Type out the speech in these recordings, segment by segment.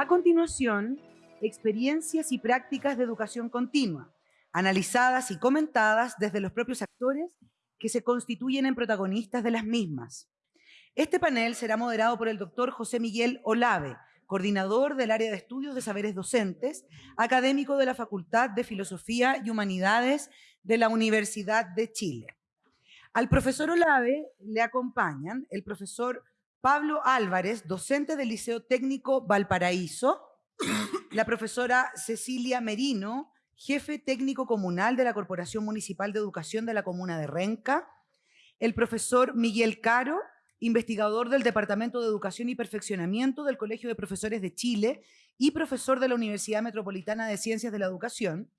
A continuación, experiencias y prácticas de educación continua, analizadas y comentadas desde los propios actores que se constituyen en protagonistas de las mismas. Este panel será moderado por el doctor José Miguel Olave, coordinador del área de estudios de saberes docentes, académico de la Facultad de Filosofía y Humanidades de la Universidad de Chile. Al profesor Olave le acompañan el profesor Pablo Álvarez, docente del Liceo Técnico Valparaíso, la profesora Cecilia Merino, jefe técnico comunal de la Corporación Municipal de Educación de la Comuna de Renca, el profesor Miguel Caro, investigador del Departamento de Educación y Perfeccionamiento del Colegio de Profesores de Chile y profesor de la Universidad Metropolitana de Ciencias de la Educación,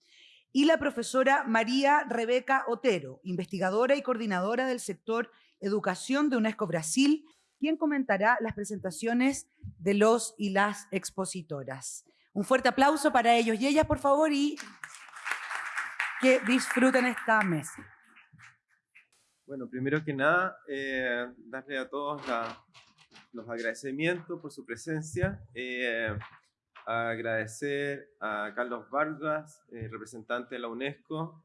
y la profesora María Rebeca Otero, investigadora y coordinadora del sector Educación de UNESCO Brasil, quien comentará las presentaciones de los y las expositoras. Un fuerte aplauso para ellos y ellas, por favor, y que disfruten esta mesa. Bueno, primero que nada, eh, darle a todos los agradecimientos por su presencia. Eh, agradecer a Carlos Vargas, eh, representante de la UNESCO,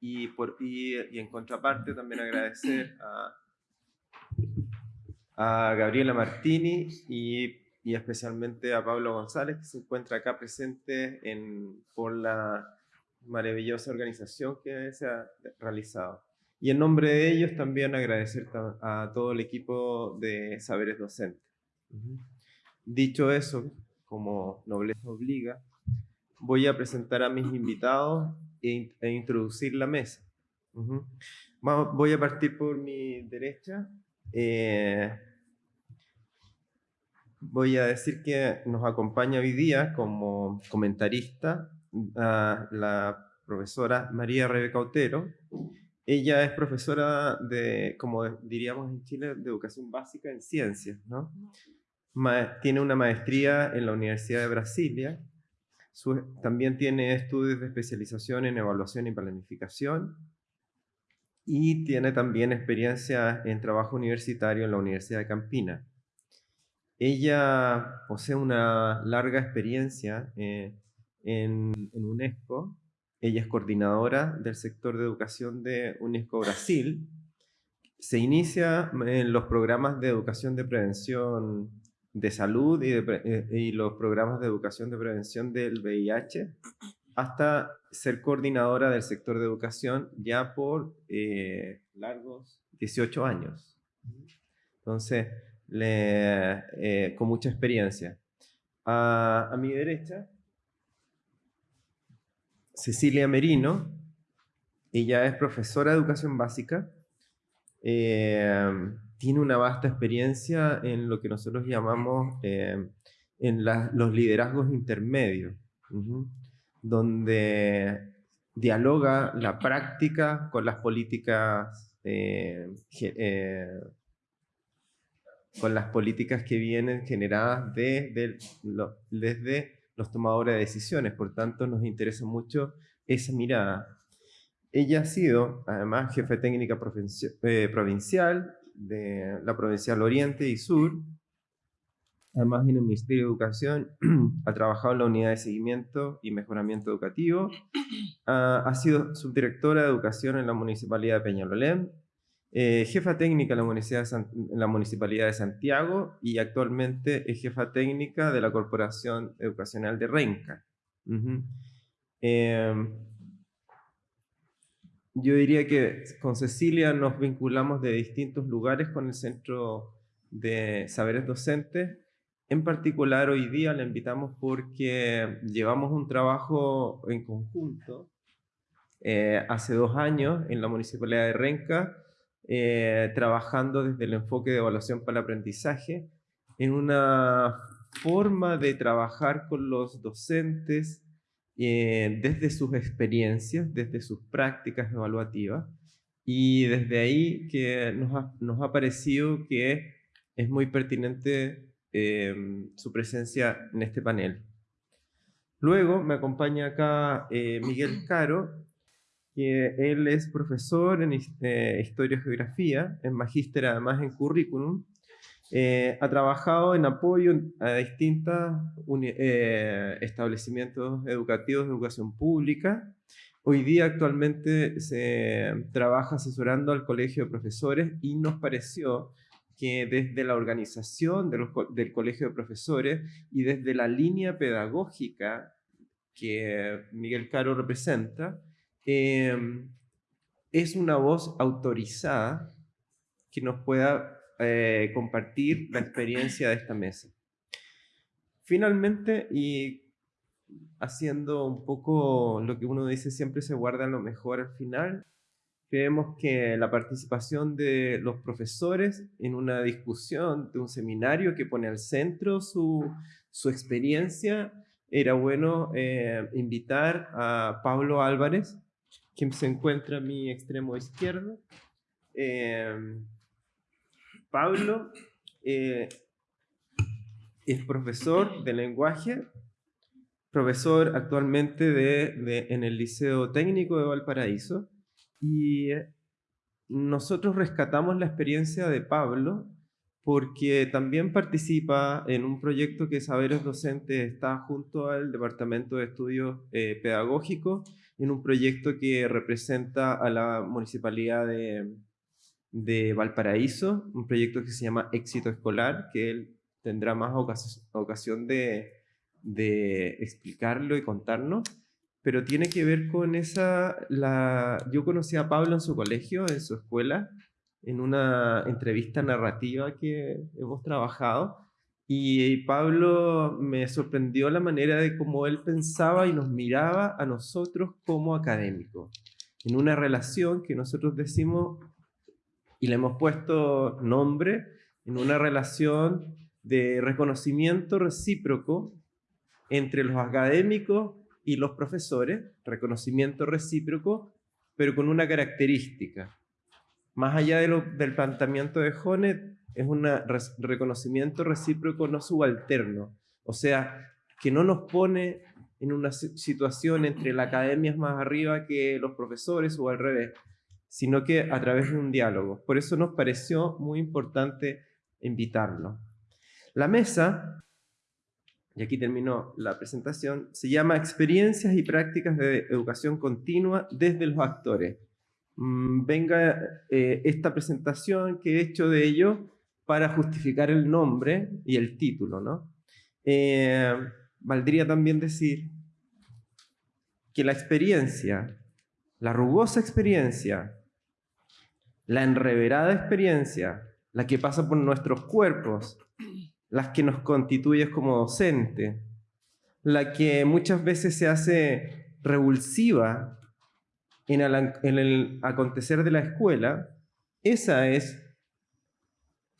y, por, y, en contraparte también agradecer a, a Gabriela Martini y, y, especialmente a Pablo González, que se encuentra acá presente en, por la maravillosa organización que se ha realizado. Y en nombre de ellos también agradecer a todo el equipo de Saberes Docentes. Dicho eso, como nobleza obliga, voy a presentar a mis invitados e, e introducir la mesa. voy a partir por mi derecha. Eh, voy a decir que nos acompaña hoy día como comentarista la profesora María Rebeca Otero. Ella es profesora de, como diríamos en Chile, de educación básica en ciencias, ¿no? tiene una maestría en la Universidad de Brasilia, también tiene estudios de especialización en evaluación y planificación, y tiene también experiencia en trabajo universitario en la Universidad de Campina. Ella posee una larga experiencia eh, en, en, UNESCO. Ella es coordinadora del sector de educación de UNESCO Brasil. Se inicia en los programas de educación de prevención de salud y, eh, y, los programas de educación de prevención del VIH, hasta ser coordinadora del sector de educación ya por eh, largos 18 años. Entonces, eh, con mucha experiencia. A, mi derecha, Cecilia Merino, ella es profesora de educación básica, tiene una vasta experiencia en lo que nosotros llamamos eh, en los liderazgos intermedios, donde dialoga la práctica con las políticas eh, eh, con las políticas que vienen generadas desde los tomadores de decisiones. Por tanto, nos interesa mucho esa mirada. Ella ha sido, además, jefe técnica provincial de la Provincial Oriente y Sur. Además, en el Ministerio de Educación ha trabajado en la Unidad de Seguimiento y Mejoramiento Educativo. ha sido subdirectora de Educación en la Municipalidad de Peñalolén, eh, jefa técnica en la, en la, Municipalidad de Santiago y actualmente es jefa técnica de la Corporación Educacional de Renca. Yo diría que con Cecilia nos vinculamos de distintos lugares con el Centro de Saberes Docentes. En particular, hoy día la invitamos porque llevamos un trabajo en conjunto eh, hace dos años en la Municipalidad de Renca, eh, trabajando desde el enfoque de evaluación para el aprendizaje en una forma de trabajar con los docentes eh, desde sus experiencias, desde sus prácticas evaluativas, y desde ahí que nos ha, parecido que es muy pertinente eh, su presencia en este panel. Luego me acompaña acá eh, Miguel Caro, que él es profesor en Historia y Geografía, es magíster además en Currículum, Eh, ha trabajado en apoyo a distintos eh, establecimientos educativos de educación pública. Hoy día actualmente se trabaja asesorando al colegio de profesores y nos pareció que desde la organización del colegio de profesores y desde la línea pedagógica que Miguel Caro representa, em, es una voz autorizada que nos pueda eh, compartir la experiencia de esta mesa. Finalmente, y haciendo un poco lo que uno dice, siempre se guarda lo mejor al final, creemos que la participación de los profesores en una discusión de un seminario que pone al centro su, su experiencia, era bueno eh, invitar a Pablo Álvarez, quien se encuentra a mi extremo izquierdo. Eh, Pablo eh, es profesor de lenguaje, profesor actualmente de, en el Liceo Técnico de Valparaíso, y nosotros rescatamos la experiencia de Pablo porque también participa en un proyecto que Saberes Docentes está junto al Departamento de Estudios eh, Pedagógicos, en un proyecto que representa a la Municipalidad de, de Valparaíso, un proyecto que se llama Éxito Escolar, que él tendrá más ocasión de, de explicarlo y contarnos, pero tiene que ver con esa, la, yo conocí a Pablo en su colegio, en su escuela, en una entrevista narrativa que hemos trabajado, y Pablo me sorprendió la manera de cómo él pensaba y nos miraba a nosotros como académicos, en una relación que nosotros decimos y le hemos puesto nombre en una relación de reconocimiento recíproco entre los académicos y los profesores, reconocimiento recíproco, pero con una característica. Más allá del planteamiento de Jonet, es un reconocimiento recíproco no subalterno, o sea, que no nos pone en una situación entre la academia más arriba que los profesores o al revés, sino que a través de un diálogo. Por eso nos pareció muy importante invitarlo. La mesa, y aquí terminó la presentación, se llama Experiencias y Prácticas de Educación Continua desde los actores. Mm, venga eh, esta presentación que he hecho de ello para justificar el nombre y el título. ¿no? Eh, valdría también decir que la experiencia, la rugosa experiencia la enreverada experiencia, la que pasa por nuestros cuerpos, las que nos constituye como docente, la que muchas veces se hace revulsiva en el, acontecer de la escuela, esa es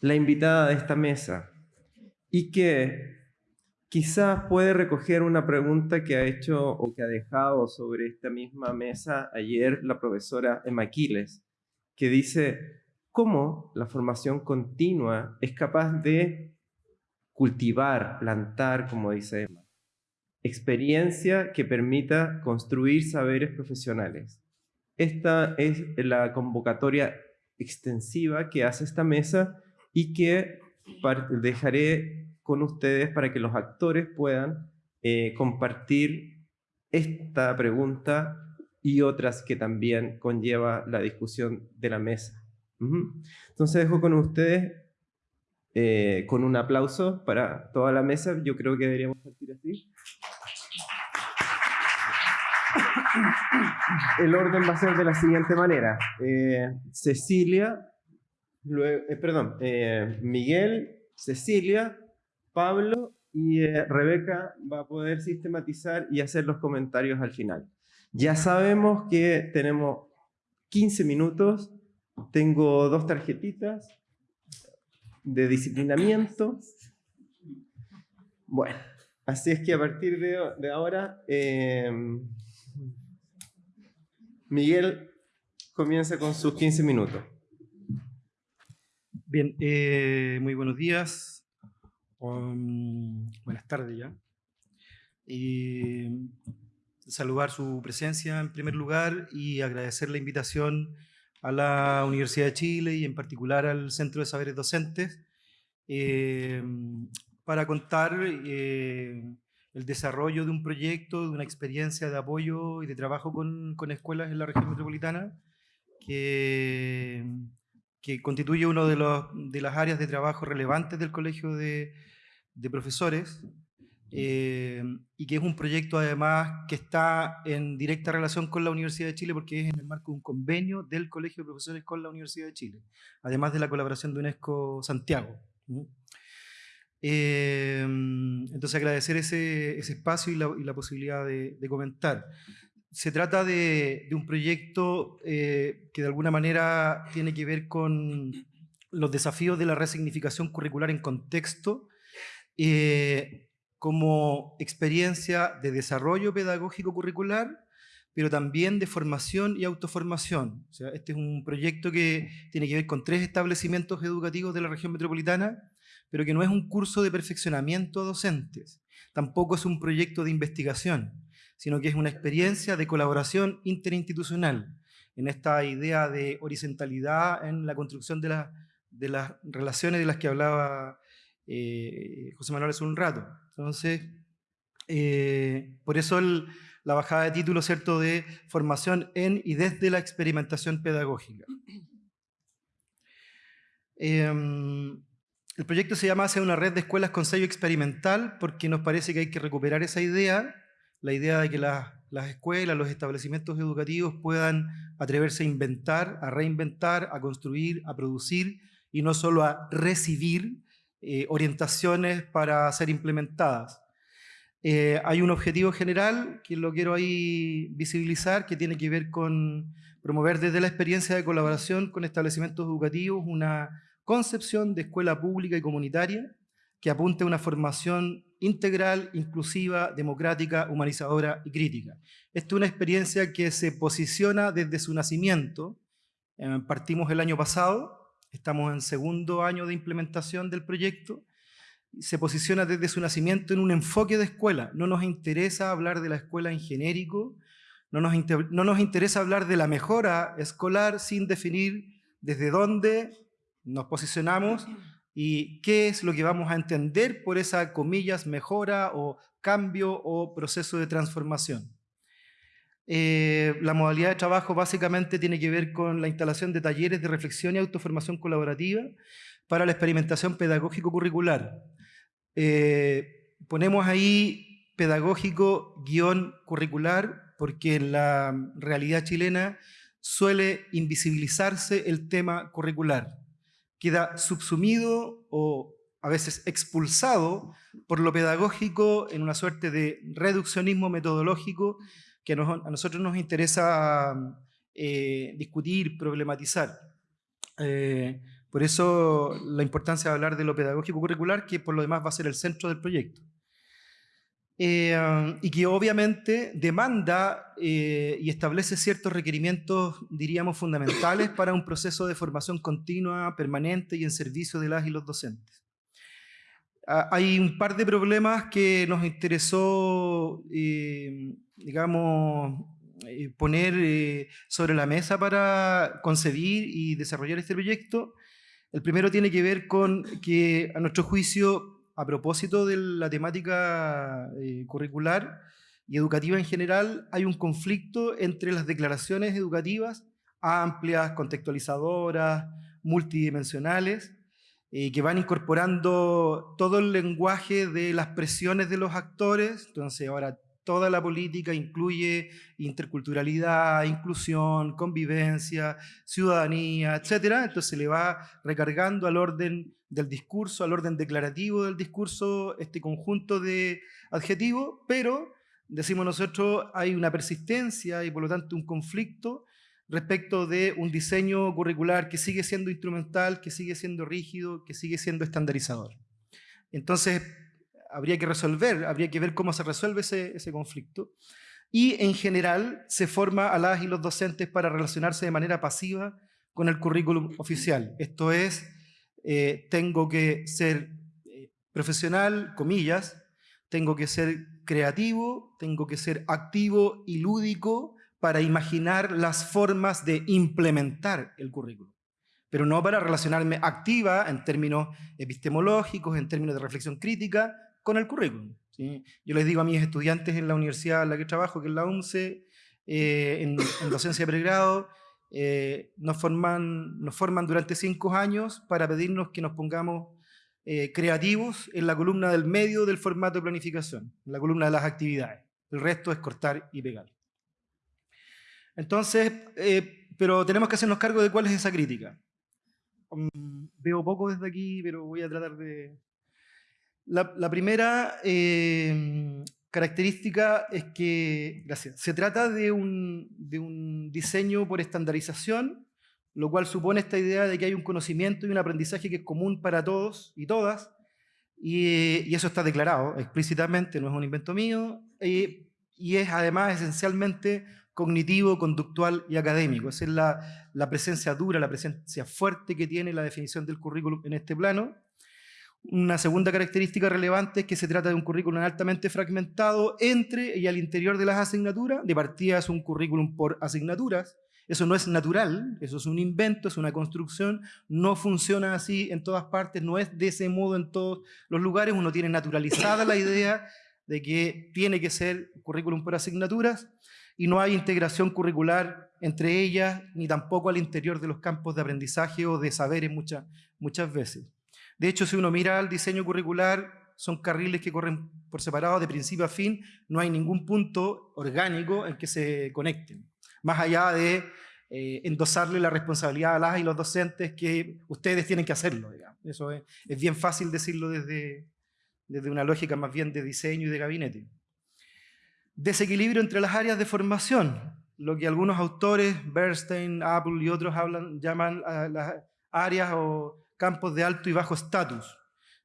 la invitada de esta mesa y que quizás puede recoger una pregunta que ha hecho o que ha dejado sobre esta misma mesa ayer la profesora Emma Quiles que dice cómo la formación continua es capaz de cultivar, plantar, como dice Emma, experiencia que permita construir saberes profesionales. Esta es la convocatoria extensiva que hace esta mesa y que dejaré con ustedes para que los actores puedan eh, compartir esta pregunta y otras que también conlleva la discusión de la mesa. Entonces dejo con ustedes eh, con un aplauso para toda la mesa. Yo creo que deberíamos partir así. El orden va a ser de la siguiente manera. Eh, Cecilia, eh, perdón, Miguel, Cecilia, Pablo y Rebeca va a poder sistematizar y hacer los comentarios al final. Ya sabemos que tenemos 15 minutos, tengo dos tarjetitas de disciplinamiento. Bueno, así es que a partir de, ahora, em, Miguel comienza con sus 15 minutos. Bien, eh, muy buenos días, um, buenas tardes ya. Y saludar su presencia en primer lugar y agradecer la invitación a la Universidad de Chile y en particular al Centro de Saberes Docentes, eh, para contar eh, el desarrollo de un proyecto, de una experiencia de apoyo y de trabajo con, con escuelas en la región metropolitana, que, que constituye una de, de las áreas de trabajo relevantes del Colegio de, de Profesores, eh, y que es un proyecto además que está en directa relación con la Universidad de Chile porque es en el marco de un convenio del Colegio de Profesores con la Universidad de Chile, además de la colaboración de UNESCO Santiago. Eh, entonces agradecer ese, ese espacio y la, la posibilidad de, comentar. Se trata de, un proyecto eh, que de alguna manera tiene que ver con los desafíos de la resignificación curricular en contexto, eh, como experiencia de desarrollo pedagógico curricular, pero también de formación y autoformación. O sea, este es un proyecto que tiene que ver con tres establecimientos educativos de la región metropolitana, pero que no es un curso de perfeccionamiento a docentes, tampoco es un proyecto de investigación, sino que es una experiencia de colaboración interinstitucional en esta idea de horizontalidad en la construcción de, la, de las relaciones de las que hablaba eh, José Manuel hace un rato. Entonces, eh, por eso la bajada de título, ¿cierto?, de formación en y desde la experimentación pedagógica. Eh, el proyecto se llama Hacia una red de escuelas con sello experimental porque nos parece que hay que recuperar esa idea, la idea de que las, las escuelas, los establecimientos educativos puedan atreverse a inventar, a reinventar, a construir, a producir y no solo a recibir eh, orientaciones para ser implementadas. Eh, hay un objetivo general que lo quiero ahí visibilizar, que tiene que ver con promover desde la experiencia de colaboración con establecimientos educativos una concepción de escuela pública y comunitaria que apunte a una formación integral, inclusiva, democrática, humanizadora y crítica. Esta es una experiencia que se posiciona desde su nacimiento. Eh, partimos el año pasado Estamos en segundo año de implementación del proyecto. Se posiciona desde su nacimiento en un enfoque de escuela. No nos interesa hablar de la escuela en genérico, no nos, no nos interesa hablar de la mejora escolar sin definir desde dónde nos posicionamos y qué es lo que vamos a entender por esa, comillas, mejora o cambio o proceso de transformación. Eh, la modalidad de trabajo básicamente tiene que ver con la instalación de talleres de reflexión y autoformación colaborativa para la experimentación pedagógico-curricular. Eh, ponemos ahí pedagógico guion curricular porque en la realidad chilena suele invisibilizarse el tema curricular. Queda subsumido o a veces expulsado por lo pedagógico en una suerte de reduccionismo metodológico que a nosotros nos interesa eh, discutir, problematizar. Eh, por eso la importancia de hablar de lo pedagógico curricular, que por lo demás va a ser el centro del proyecto. Eh, y que obviamente demanda y establece ciertos requerimientos, diríamos, fundamentales para un proceso de formación continua, permanente y en servicio de las y los docentes. Ah, hay un par de problemas que nos interesó digamos, eh, poner eh, sobre la mesa para concebir y desarrollar este proyecto. El primero tiene que ver con que, a nuestro juicio, a propósito de la temática eh, curricular y educativa en general, hay un conflicto entre las declaraciones educativas amplias, contextualizadoras, multidimensionales, que van incorporando todo el lenguaje de las presiones de los actores. Entonces, ahora toda la política incluye interculturalidad, inclusión, convivencia, ciudadanía, etc. Entonces se le va recargando al orden del discurso, al orden declarativo del discurso, este conjunto de adjetivos, pero, decimos nosotros, hay una persistencia y por lo tanto un conflicto respecto de un diseño curricular que sigue siendo instrumental, que sigue siendo rígido, que sigue siendo estandarizador. Entonces, habría que resolver, habría que ver cómo se resuelve ese, conflicto. Y en general se forma a las y los docentes para relacionarse de manera pasiva con el currículum oficial. Esto es, eh, tengo que ser eh, profesional, comillas, tengo que ser creativo, tengo que ser activo y lúdico para imaginar las formas de implementar el currículum. pero no para relacionarme activa en términos epistemológicos, en términos de reflexión crítica, con el currículum. Yo les digo a mis estudiantes en la universidad en la que trabajo, que es la UNCE, eh, en, docencia de pregrado, eh, nos, forman, nos forman durante cinco años para pedirnos que nos pongamos eh, creativos en la columna del medio del formato de planificación, en la columna de las actividades. El resto es cortar y pegar. Entonces, pero tenemos que hacernos cargo de cuál es esa crítica. Mm, veo poco desde aquí, pero voy a tratar de, la, primera em, característica es que, gracias, se trata de un, diseño por estandarización, lo cual supone esta idea de que hay un conocimiento y un aprendizaje que es común para todos y todas, y, eso está declarado explícitamente, no es un invento mío, y, y es además esencialmente cognitivo, conductual y académico. Esa es la, la presencia dura, la presencia fuerte que tiene la definición del currículum en este plano. Una segunda característica relevante es que se trata de un currículum altamente fragmentado entre y al interior de las asignaturas. De partida es un currículum por asignaturas. Eso no es natural, eso es un invento, es una construcción, no funciona así en todas partes, no es de ese modo en todos los lugares. Uno tiene naturalizada la idea de que tiene que ser currículum por asignaturas y no hay integración curricular entre ellas, ni tampoco al interior de los campos de aprendizaje o de saberes muchas, muchas veces. De hecho, si uno mira el diseño curricular, son carriles que corren por separado de principio a fin, no hay ningún punto orgánico en que se conecten. Más allá de eh, endosarle la responsabilidad a las y los docentes que ustedes tienen que hacerlo. Eso es, bien fácil decirlo desde, desde una lógica más bien de diseño y de gabinete. Desequilibrio entre las áreas de formación, lo que algunos autores, Bernstein, Apple y otros hablan, llaman las áreas o campos de alto y bajo estatus.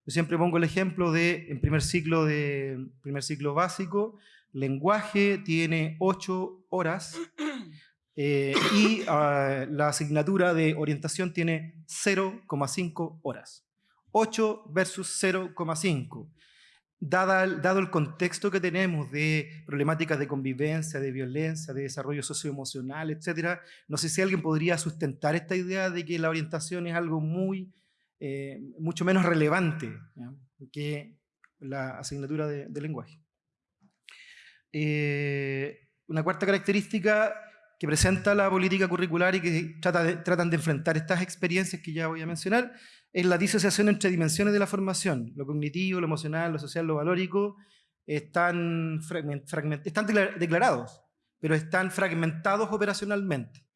Yo siempre pongo el ejemplo de, en primer ciclo, de, primer ciclo básico, lenguaje tiene 8 horas eh, y ah, la asignatura de orientación tiene 0,5 horas. 8 versus 0,5. Dado el contexto que tenemos de problemáticas de convivencia, de violencia, de desarrollo socioemocional, etc., no sé si alguien podría sustentar esta idea de que la orientación es algo muy eh, mucho menos relevante que la asignatura de, lenguaje. Eh, una cuarta característica que presenta la política curricular y que tratan de enfrentar estas experiencias que ya voy a mencionar es la disociación entre dimensiones de la formación, lo cognitivo, lo emocional, lo social, lo valórico, están declarados, pero están fragmentados operacionalmente.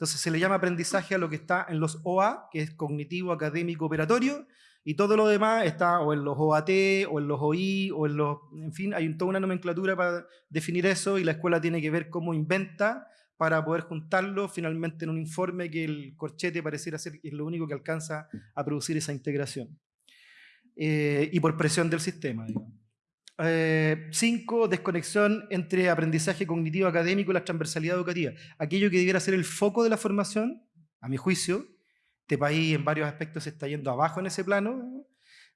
Entonces se le llama aprendizaje a lo que está en los OA, que es cognitivo, académico, operatorio, y todo lo demás está o en los OAT, o en los OI, o en los... En fin, hay toda una nomenclatura para definir eso y la escuela tiene que ver cómo inventa para poder juntarlo finalmente en un informe que el corchete pareciera ser es lo único que alcanza a producir esa integración. Eh, y por presión del sistema, digamos. Eh, cinco, desconexión entre aprendizaje cognitivo académico y la transversalidad educativa. Aquello que debiera ser el foco de la formación, a mi juicio, este país en varios aspectos se está yendo abajo en ese plano,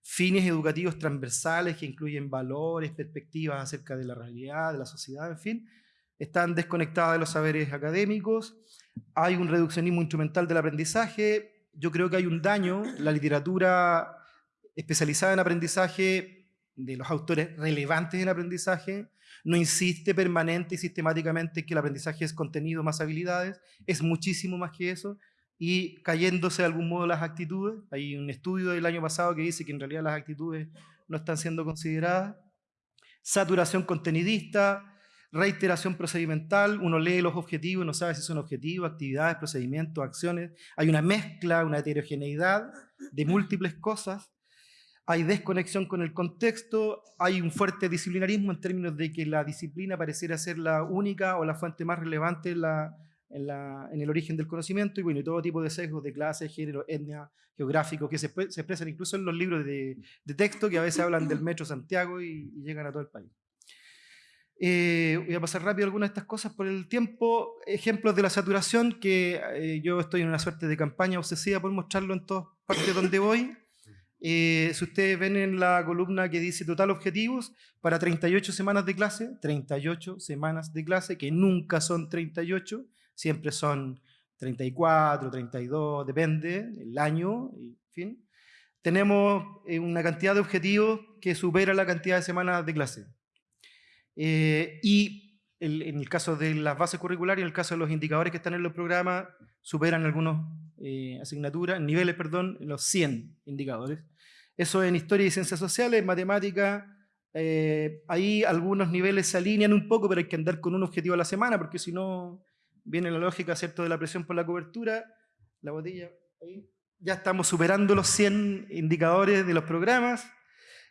fines educativos transversales que incluyen valores, perspectivas acerca de la realidad, de la sociedad, en fin, están desconectadas de los saberes académicos, hay un reduccionismo instrumental del aprendizaje, yo creo que hay un daño, la literatura especializada en aprendizaje de los autores relevantes en aprendizaje, no insiste permanente y sistemáticamente en que el aprendizaje es contenido más habilidades, es muchísimo más que eso, y cayéndose de algún modo las actitudes. Hay un estudio del año pasado que dice que en realidad las actitudes no están siendo consideradas. Saturación contenidista, reiteración procedimental, uno lee los objetivos no sabe si son objetivos, actividades, procedimientos, acciones. Hay una mezcla, una heterogeneidad de múltiples cosas hay desconexión con el contexto, hay un fuerte disciplinarismo en términos de que la disciplina pareciera ser la única o la fuente más relevante en, la, en, el origen del conocimiento, y bueno, todo tipo de sesgos de clase, género, etnia, geográfico, que se, expresan incluso en los libros de, texto que a veces hablan del Metro Santiago y, llegan a todo el país. Eh, voy a pasar rápido algunas de estas cosas por el tiempo. Ejemplos de la saturación, que eh, yo estoy en una suerte de campaña obsesiva por mostrarlo en todas partes donde voy. Eh, si ustedes ven en la columna que dice total objetivos, para 38 semanas de clase, 38 semanas de clase, que nunca son 38, siempre son 34, 32, depende, el año, en fin. Tenemos eh, una cantidad de objetivos que supera la cantidad de semanas de clase. Eh, y en el caso de las bases curriculares en el caso de los indicadores que están en los programas, superan algunas eh, asignaturas, niveles, perdón, los 100 indicadores. Eso en historia y ciencias sociales, matemática, ahí algunos niveles se alinean un poco, pero hay que andar con un objetivo a la semana, porque si no, viene la lógica ¿cierto? de la presión por la cobertura, la botella, ahí. ya estamos superando los 100 indicadores de los programas.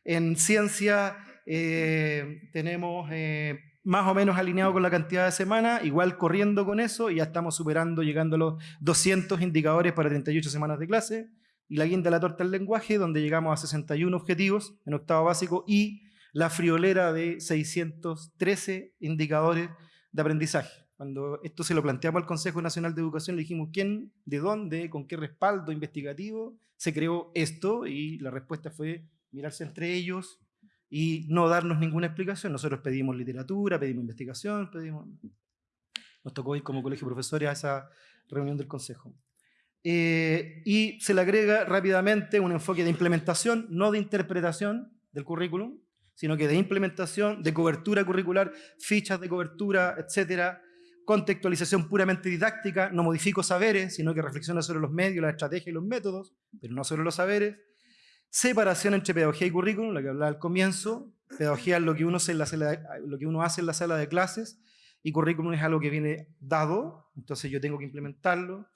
En ciencia eh, tenemos eh, más o menos alineado con la cantidad de semanas, igual corriendo con eso, y ya estamos superando, llegando a los 200 indicadores para 38 semanas de clase. Y la guinda de la torta del lenguaje, donde llegamos a 61 objetivos en octavo básico, y la friolera de 613 indicadores de aprendizaje. Cuando esto se lo planteamos al Consejo Nacional de Educación, le dijimos quién, de dónde, con qué respaldo investigativo se creó esto y la respuesta fue mirarse entre ellos y no darnos ninguna explicación. Nosotros pedimos literatura, pedimos investigación, pedimos... Nos tocó ir como colegio de profesores a esa reunión del Consejo. Eh, y se le agrega rápidamente un enfoque de implementación, no de interpretación del currículum, sino que de implementación, de cobertura curricular, fichas de cobertura, etcétera, contextualización puramente didáctica, no modifico saberes, sino que reflexiona sobre los medios, la estrategia y los métodos, pero no sobre los saberes. Separación entre pedagogía y currículum, lo que hablaba al comienzo. Pedagogía es lo que, uno la lo que uno hace en la sala de clases y currículum es algo que viene dado, entonces yo tengo que implementarlo.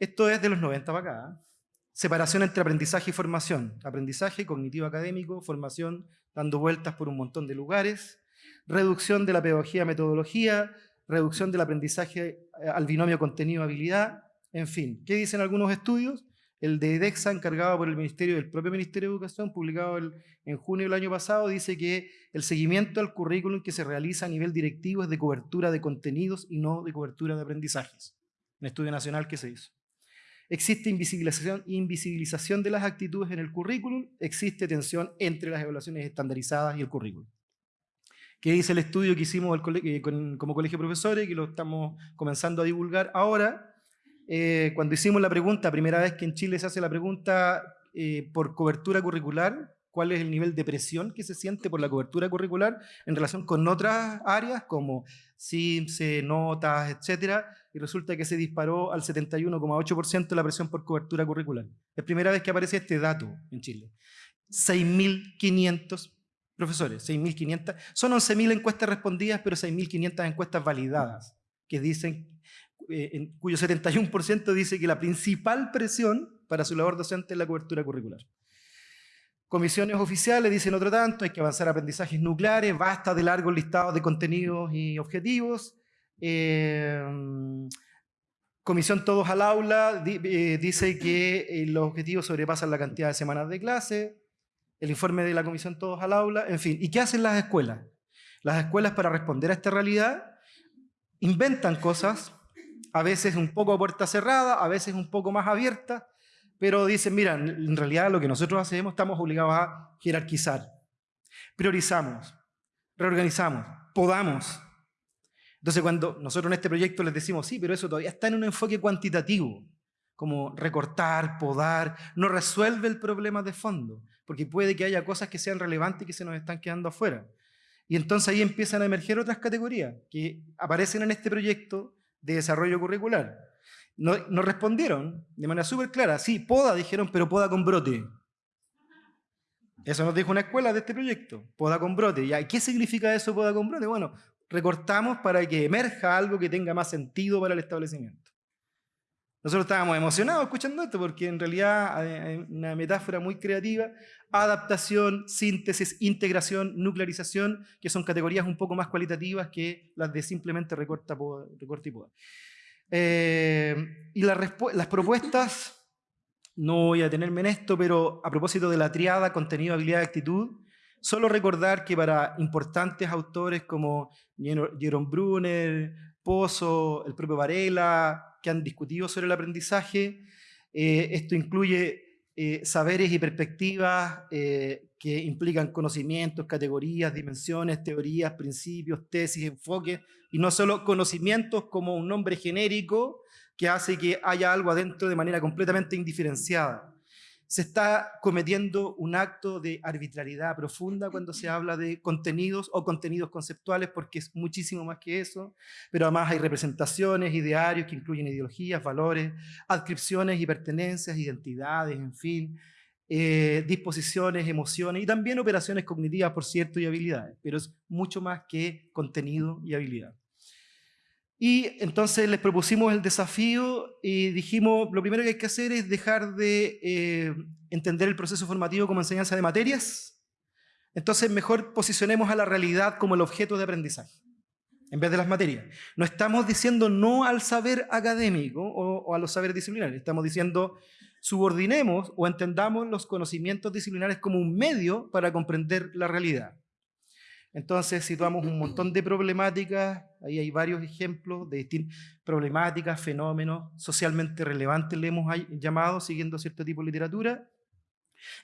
Esto es de los 90 para acá. ¿eh? Separación entre aprendizaje y formación. Aprendizaje cognitivo académico, formación dando vueltas por un montón de lugares. Reducción de la pedagogía a metodología, reducción del aprendizaje eh, al binomio contenido-habilidad, en fin. ¿Qué dicen algunos estudios? El de DEXA, encargado por el Ministerio del propio Ministerio de Educación, publicado en junio del año pasado, dice que el seguimiento al currículum que se realiza a nivel directivo es de cobertura de contenidos y no de cobertura de aprendizajes. Un estudio nacional que se hizo. Existe invisibilización, invisibilización de las actitudes en el currículum, existe tensión entre las evaluaciones estandarizadas y el currículum. ¿Qué dice el estudio que hicimos eh, como colegio de profesores, que lo estamos comenzando a divulgar ahora. Eh, cuando hicimos la pregunta, primera vez que en Chile se hace la pregunta eh, por cobertura curricular, cuál es el nivel de presión que se siente por la cobertura curricular en relación con otras áreas como CIMSE, notas, etcétera, y resulta que se disparó al 71,8% la presión por cobertura curricular. Es primera vez que aparece este dato en Chile. 6.500 profesores, 6.500, son 11.000 encuestas respondidas, pero 6.500 encuestas validadas, que dicen, eh, en, cuyo 71% dice que la principal presión para su labor docente es la cobertura curricular. Comisiones oficiales dicen otro tanto, hay que avanzar aprendizajes nucleares, basta de largos listados de contenidos y objetivos. Eh, comisión Todos al Aula eh, dice que los objetivos sobrepasan la cantidad de semanas de clase el informe de la comisión Todos al Aula, en fin. ¿Y qué hacen las escuelas? Las escuelas para responder a esta realidad inventan cosas, a veces un poco a puerta cerrada, a veces un poco más abierta, pero dicen, mira, en realidad lo que nosotros hacemos estamos obligados a jerarquizar. Priorizamos, reorganizamos, podamos. Entonces cuando nosotros en este proyecto les decimos, sí, pero eso todavía está en un enfoque cuantitativo, como recortar, podar, no resuelve el problema de fondo porque puede que haya cosas que sean relevantes y que se nos están quedando afuera. Y entonces ahí empiezan a emerger otras categorías que aparecen en este proyecto de desarrollo curricular. No respondieron de manera súper clara, sí, poda, dijeron, pero poda con brote. Eso nos dijo una escuela de este proyecto, poda con brote. ¿Y qué significa eso, poda con brote? Bueno, recortamos para que emerja algo que tenga más sentido para el establecimiento. Nosotros estábamos emocionados escuchando esto porque en realidad hay una metáfora muy creativa, adaptación, síntesis, integración, nuclearización, que son categorías un poco más cualitativas que las de simplemente recorta, recorta y poda. Eh, y las propuestas, no voy a detenerme en esto, pero a propósito de la triada contenido, habilidad actitud, solo recordar que para importantes autores como Jerome Brunner, Pozo, el propio Varela, que han discutido sobre el aprendizaje. Eh, esto incluye eh, saberes y perspectivas eh, que implican conocimientos, categorías, dimensiones, teorías, principios, tesis, enfoques, y no solo conocimientos como un nombre genérico que hace que haya algo adentro de manera completamente indiferenciada. Se está cometiendo un acto de arbitrariedad profunda cuando se habla de contenidos o contenidos conceptuales, porque es muchísimo más que eso, pero además hay representaciones, idearios que incluyen ideologías, valores, adscripciones y pertenencias, identidades, en fin, eh, disposiciones, emociones y también operaciones cognitivas, por cierto, y habilidades, pero es mucho más que contenido y habilidad. Y entonces les propusimos el desafío y dijimos, lo primero que hay que hacer es dejar de eh, entender el proceso formativo como enseñanza de materias, entonces mejor posicionemos a la realidad como el objeto de aprendizaje, en vez de las materias. No estamos diciendo no al saber académico o, o a los saberes disciplinares, estamos diciendo subordinemos o entendamos los conocimientos disciplinares como un medio para comprender la realidad. Entonces situamos un montón de problemáticas, ahí hay varios ejemplos de problemáticas, fenómenos socialmente relevantes, le hemos llamado, siguiendo cierto tipo de literatura,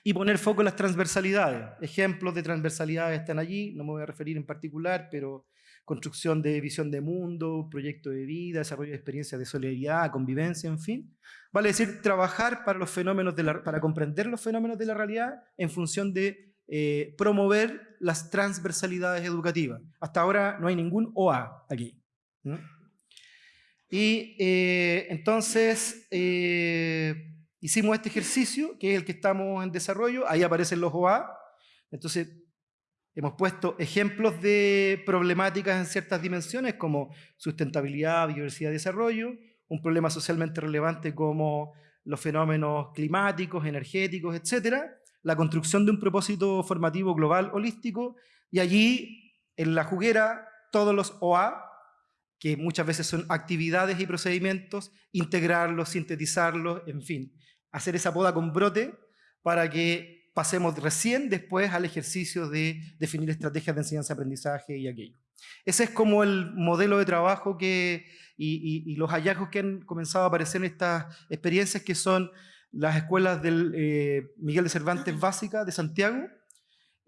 y poner foco en las transversalidades. Ejemplos de transversalidades están allí, no me voy a referir en particular, pero construcción de visión de mundo, proyecto de vida, desarrollo de experiencias de solidaridad, convivencia, en fin. Vale decir, trabajar para, los fenómenos de la, para comprender los fenómenos de la realidad en función de eh, promover las transversalidades educativas. Hasta ahora no hay ningún OA aquí. Y eh, entonces eh, hicimos este ejercicio, que es el que estamos en desarrollo, ahí aparecen los OA. Entonces Hemos puesto ejemplos de problemáticas en ciertas dimensiones como sustentabilidad, biodiversidad y desarrollo, un problema socialmente relevante como los fenómenos climáticos, energéticos, etc. La construcción de un propósito formativo global holístico y allí en la juguera todos los OA, que muchas veces son actividades y procedimientos, integrarlos, sintetizarlos, en fin, hacer esa poda con brote para que pasemos recién después al ejercicio de definir estrategias de enseñanza-aprendizaje y aquello. Ese es como el modelo de trabajo que, y, los hallazgos que han comenzado a aparecer en estas experiencias que son las escuelas del eh, Miguel de Cervantes Básica de Santiago,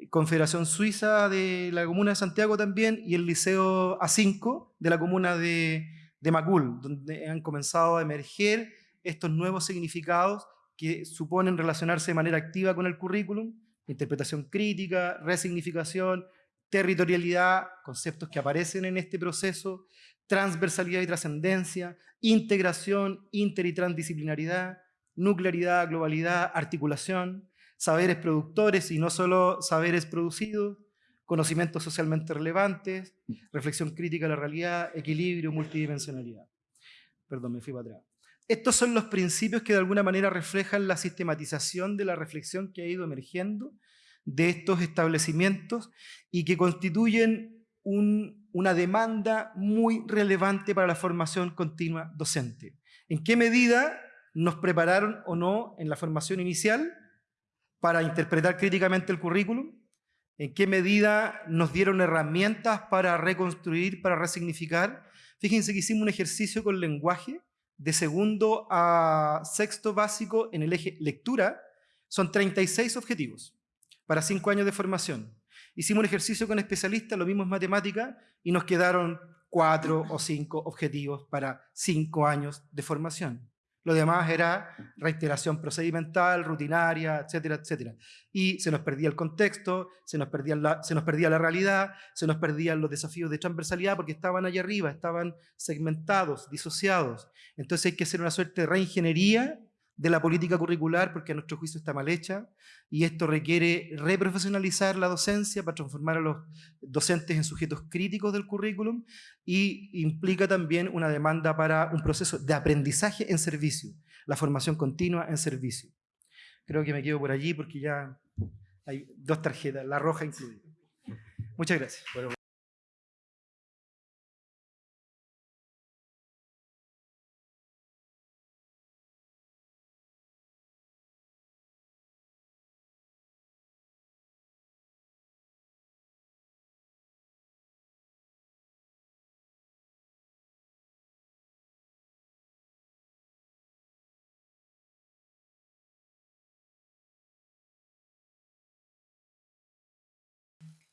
Confederación Suiza de la Comuna de Santiago también y el Liceo A5 de la Comuna de, de Macul, donde han comenzado a emerger estos nuevos significados que suponen relacionarse de manera activa con el currículum, interpretación crítica, resignificación, territorialidad, conceptos que aparecen en este proceso, transversalidad y trascendencia, integración, inter y transdisciplinaridad, nuclearidad, globalidad, articulación, saberes productores y no solo saberes producidos, conocimientos socialmente relevantes, reflexión crítica de la realidad, equilibrio, multidimensionalidad. Perdón, me fui para atrás. Estos son los principios que de alguna manera reflejan la sistematización de la reflexión que ha ido emergiendo de estos establecimientos y que constituyen una demanda muy relevante para la formación continua docente. ¿En qué medida nos prepararon o no en la formación inicial para interpretar críticamente el currículum? ¿En qué medida nos dieron herramientas para reconstruir, para resignificar? Fíjense que hicimos un ejercicio con lenguaje de segundo a sexto básico en el eje lectura, son 36 objetivos para cinco años de formación. Hicimos un ejercicio con especialistas, lo mismo en matemática, y nos quedaron cuatro o cinco objetivos para cinco años de formación. Lo demás era reiteración procedimental, rutinaria, etcétera, etcétera. Y se nos perdía el contexto, se nos perdía, la, se nos perdía la realidad, se nos perdían los desafíos de transversalidad porque estaban allá arriba, estaban segmentados, disociados. Entonces hay que hacer una suerte de reingeniería de la política curricular porque a nuestro juicio está mal hecha y esto requiere reprofesionalizar la docencia para transformar a los docentes en sujetos críticos del currículum y implica también una demanda para un proceso de aprendizaje en servicio, la formación continua en servicio. Creo que me quedo por allí porque ya hay dos tarjetas, la roja incluida. Muchas gracias.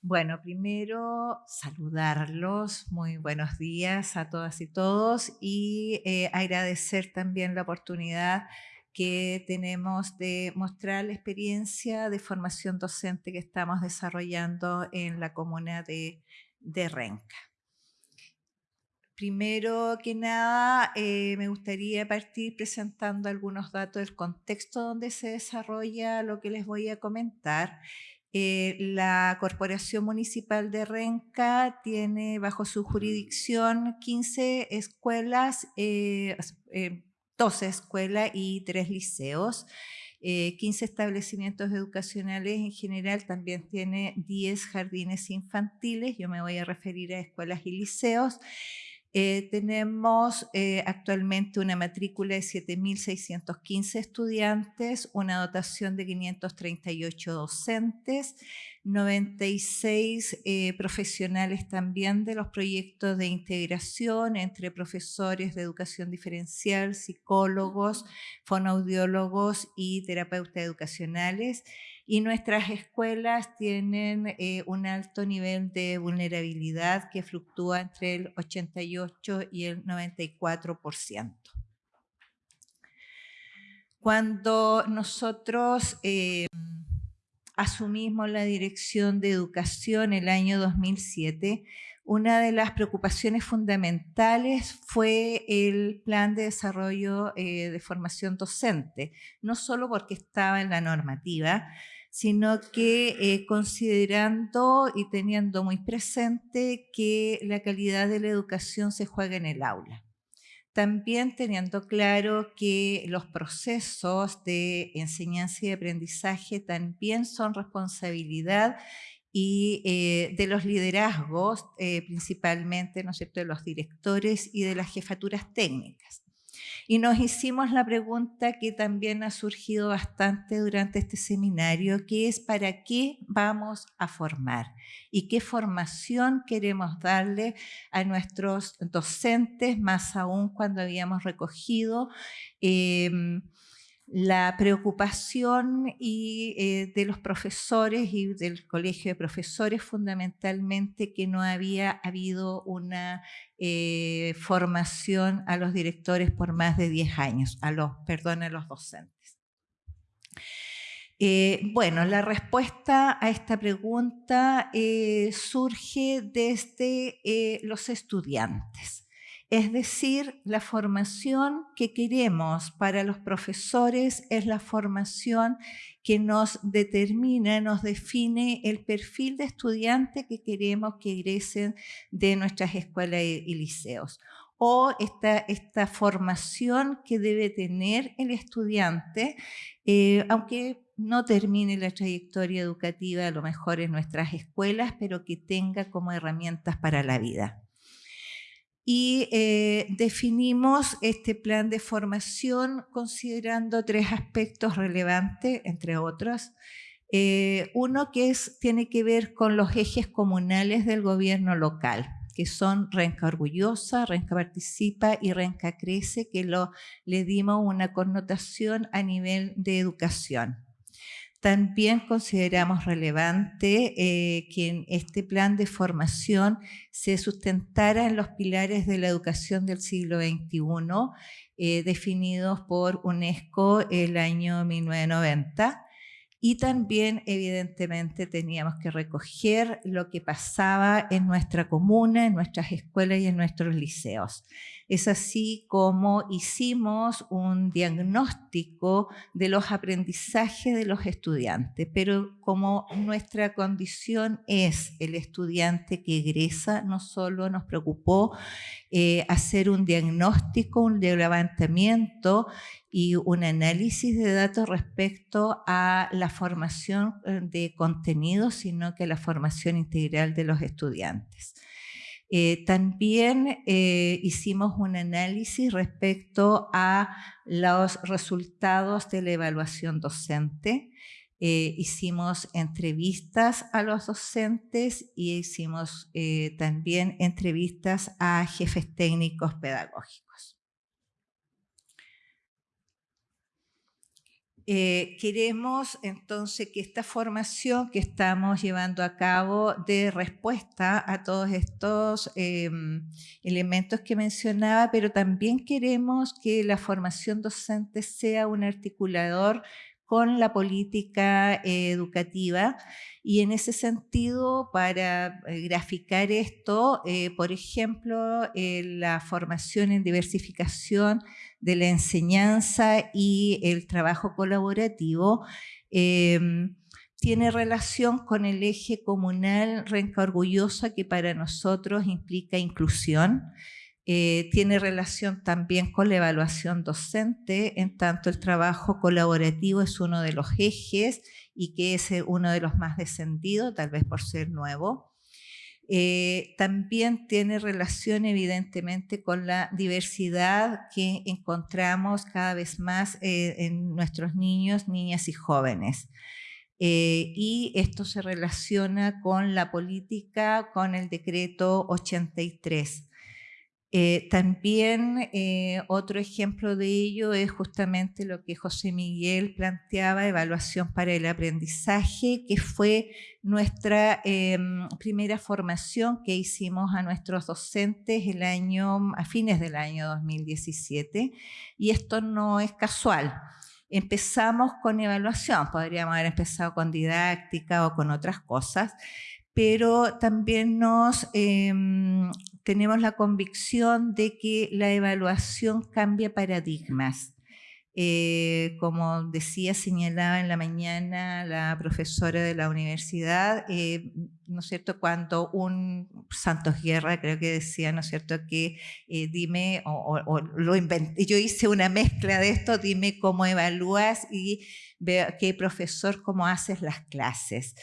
Bueno, primero saludarlos, muy buenos días a todas y todos y eh, agradecer también la oportunidad que tenemos de mostrar la experiencia de formación docente que estamos desarrollando en la comuna de, Renca. Primero que nada, eh, me gustaría partir presentando algunos datos del contexto donde se desarrolla lo que les voy a comentar. Eh, la Corporación Municipal de Renca tiene bajo su jurisdicción 15 escuelas, eh, 12 escuelas y 3 liceos. 15 eh, establecimientos educacionales en general, también tiene 10 jardines infantiles, yo me voy a referir a escuelas y liceos. Eh, tenemos eh, actualmente una matrícula de 7.615 estudiantes, una dotación de 538 docentes, 96 eh, profesionales también de los proyectos de integración entre profesores de educación diferencial, psicólogos, fonoaudiólogos y terapeutas educacionales. Y nuestras escuelas tienen eh, un alto nivel de vulnerabilidad que fluctúa entre el 88 y el 94%. Cuando nosotros eh, asumimos la dirección de educación el año 2007, una de las preocupaciones fundamentales fue el plan de desarrollo eh, de formación docente, no solo porque estaba en la normativa, sino que eh, considerando y teniendo muy presente que la calidad de la educación se juega en el aula también teniendo claro que los procesos de enseñanza y aprendizaje también son responsabilidad y eh, de los liderazgos, eh, principalmente ¿no de los directores y de las jefaturas técnicas. Y nos hicimos la pregunta que también ha surgido bastante durante este seminario, que es ¿para qué vamos a formar? ¿Y qué formación queremos darle a nuestros docentes, más aún cuando habíamos recogido em, la preocupación y, eh, de los profesores y del colegio de profesores fundamentalmente que no había habido una eh, formación a los directores por más de 10 años, a los, perdón, a los docentes. Eh, bueno, la respuesta a esta pregunta surge desde los estudiantes. Es decir, la formación que queremos para los profesores es la formación que nos determina, nos define el perfil de estudiante que queremos que egresen de nuestras escuelas y liceos. O esta, esta formación que debe tener el estudiante, eh, aunque no termine la trayectoria educativa a lo mejor en nuestras escuelas, pero que tenga como herramientas para la vida y eh, definimos este plan de formación considerando tres aspectos relevantes, entre otros. Eh, uno que tiene que ver con los ejes comunales del gobierno local, que son Renca Orgullosa, Renca Participa y Renca Crece, que le dimos una connotación a nivel de educación. También consideramos relevante eh, que este plan de formación se sustentara en los pilares de la educación del siglo XXI, eh, definidos por UNESCO el año 1990, y también, evidentemente, teníamos que recoger lo que pasaba en nuestra comuna, en nuestras escuelas y en nuestros liceos. Es así como hicimos un diagnóstico de los aprendizajes de los estudiantes, pero como nuestra condición es el estudiante que egresa, no solo nos preocupó eh, hacer un diagnóstico, un levantamiento y un análisis de datos respecto a la formación eh, de contenidos, sino que la formación integral de los estudiantes. Eh, también eh, hicimos un análisis respecto a los resultados de la evaluación docente. hicimos entrevistas a los docentes y hicimos también entrevistas a jefes técnicos pedagógicos. Eh, queremos entonces que esta formación que estamos llevando a cabo dé respuesta a todos estos em, elementos que mencionaba, pero también queremos que la formación docente sea un articulador con la política eh, educativa. Y en ese sentido, para eh, graficar esto, eh, por ejemplo, la formación en diversificación de la enseñanza y el trabajo colaborativo em, tiene relación con el eje comunal Renca Orgullosa que para nosotros implica inclusión, eh, tiene relación también con la evaluación docente, en tanto el trabajo colaborativo es uno de los ejes y que es eh, uno de los más descendidos, tal vez por ser nuevo. Eh, también tiene relación evidentemente con la diversidad que encontramos cada vez más en nuestros niños, niñas y jóvenes. y esto se relaciona con la política, con el decreto 83. Eh, también eh, otro ejemplo de ello es justamente lo que José Miguel planteaba, evaluación para el aprendizaje, que fue nuestra em, primera formación que hicimos a nuestros docentes el año, a fines del año 2017, y esto no es casual. Empezamos con evaluación, podríamos haber empezado con didáctica o con otras cosas, pero también nos em, tenemos la convicción de que la evaluación cambia paradigmas. Eh, como decía, señalaba en la mañana la profesora de la universidad, eh, ¿no es cierto? Cuando un Santos Guerra, creo que decía, ¿no es cierto? Que eh, dime, o, lo inventé, yo hice una mezcla de esto, dime cómo evalúas y qué profesor, cómo haces las clases.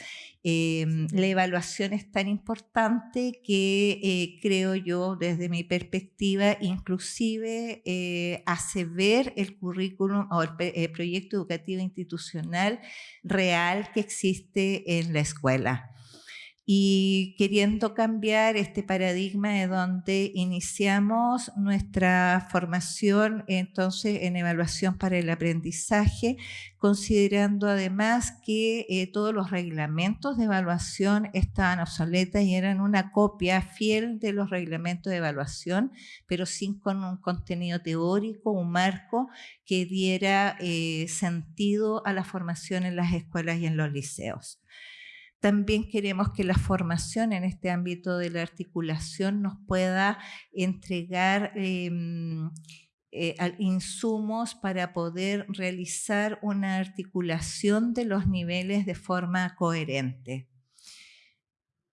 Em, la evaluación es tan importante que eh, creo yo, desde mi perspectiva, inclusive eh, hace ver el currículum o el, el proyecto educativo institucional real que existe en la escuela y queriendo cambiar este paradigma de donde iniciamos nuestra formación entonces en evaluación para el aprendizaje, considerando además que eh, todos los reglamentos de evaluación estaban obsoletas y eran una copia fiel de los reglamentos de evaluación, pero sin con un contenido teórico, un marco que diera eh, sentido a la formación en las escuelas y en los liceos. También queremos que la formación en este ámbito de la articulación nos pueda entregar em, eh, insumos para poder realizar una articulación de los niveles de forma coherente.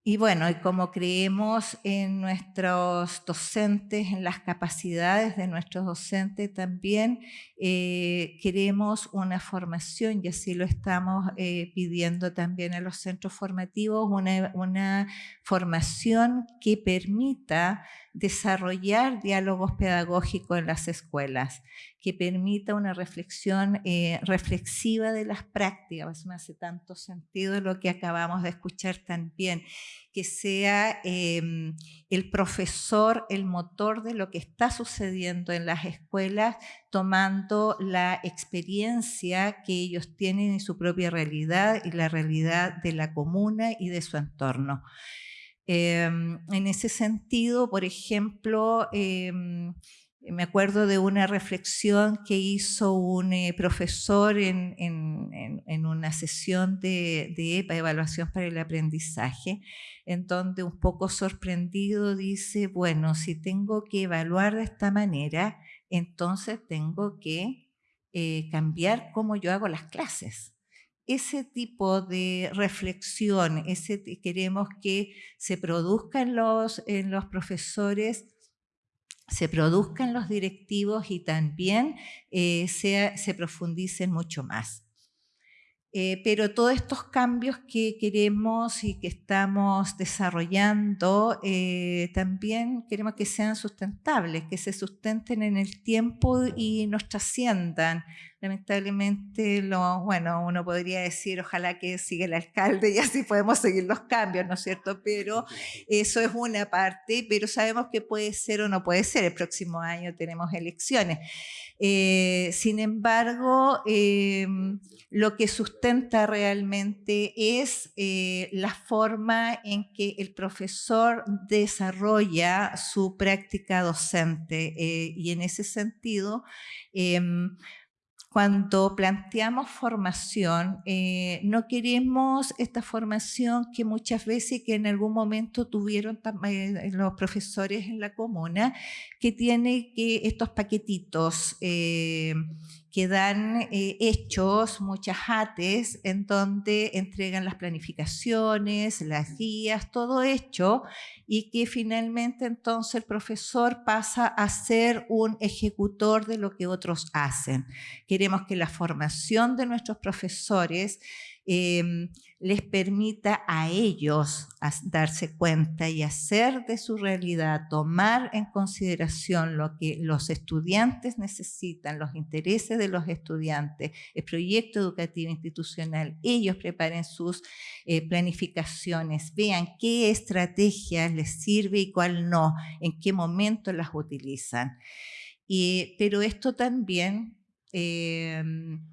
Y bueno, y como creemos en nuestros docentes, en las capacidades de nuestros docentes, también eh, queremos una formación, y así lo estamos eh, pidiendo también a los centros formativos, una, una formación que permita desarrollar diálogos pedagógicos en las escuelas, que permita una reflexión eh, reflexiva de las prácticas. Me hace tanto sentido lo que acabamos de escuchar también, que sea em, el profesor el motor de lo que está sucediendo en las escuelas, tomando la experiencia que ellos tienen en su propia realidad y la realidad de la comuna y de su entorno. Em, en ese sentido, por ejemplo, em, me acuerdo de una reflexión que hizo un eh, profesor en, una sesión de, EPA, Evaluación para el Aprendizaje, en donde un poco sorprendido dice, bueno, si tengo que evaluar de esta manera, entonces tengo que eh, cambiar cómo yo hago las clases ese tipo de reflexión, ese, queremos que se produzca en los, en los profesores, se produzca en los directivos y también eh, se profundicen mucho más. Eh, pero todos estos cambios que queremos y que estamos desarrollando, eh, también queremos que sean sustentables, que se sustenten en el tiempo y nos trasciendan Lamentablemente, lo, bueno, uno podría decir, ojalá que siga el alcalde y así podemos seguir los cambios, ¿no es cierto? Pero eso es una parte, pero sabemos que puede ser o no puede ser. El próximo año tenemos elecciones. Eh, sin embargo, em, lo que sustenta realmente es eh, la forma en que el profesor desarrolla su práctica docente eh, y en ese sentido em, cuando planteamos formación, eh, no queremos esta formación que muchas veces que en algún momento tuvieron eh, los profesores en la comuna, que tiene que estos paquetitos eh, que dan eh, hechos, muchas ATES, en donde entregan las planificaciones, las guías, todo hecho, y que finalmente entonces el profesor pasa a ser un ejecutor de lo que otros hacen. Queremos que la formación de nuestros profesores Em, les permita a ellos darse cuenta y hacer de su realidad, tomar en consideración lo que los estudiantes necesitan, los intereses de los estudiantes, el proyecto educativo institucional, ellos preparen sus eh, planificaciones, vean qué estrategias les sirve y cuál no, en qué momento las utilizan. pero esto también... Em,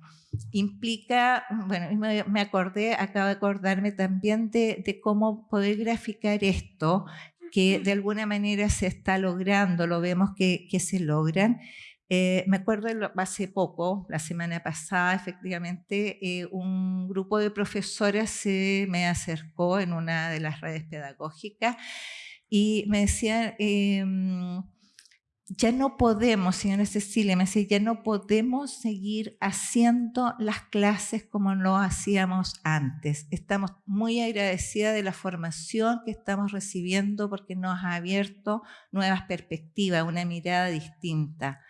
implica, bueno, me, acordé, acabo de acordarme también de, cómo poder graficar esto, que de alguna manera se está logrando, lo vemos que, se logran. Eh, me acuerdo hace poco, la semana pasada, efectivamente, eh, un grupo de profesoras se me acercó en una de las redes pedagógicas y me decían, em, ya no podemos, señora Cecilia, me decía, ya no podemos seguir haciendo las clases como lo hacíamos antes. Estamos muy agradecidas de la formación que estamos recibiendo porque nos ha abierto nuevas perspectivas, una mirada distinta.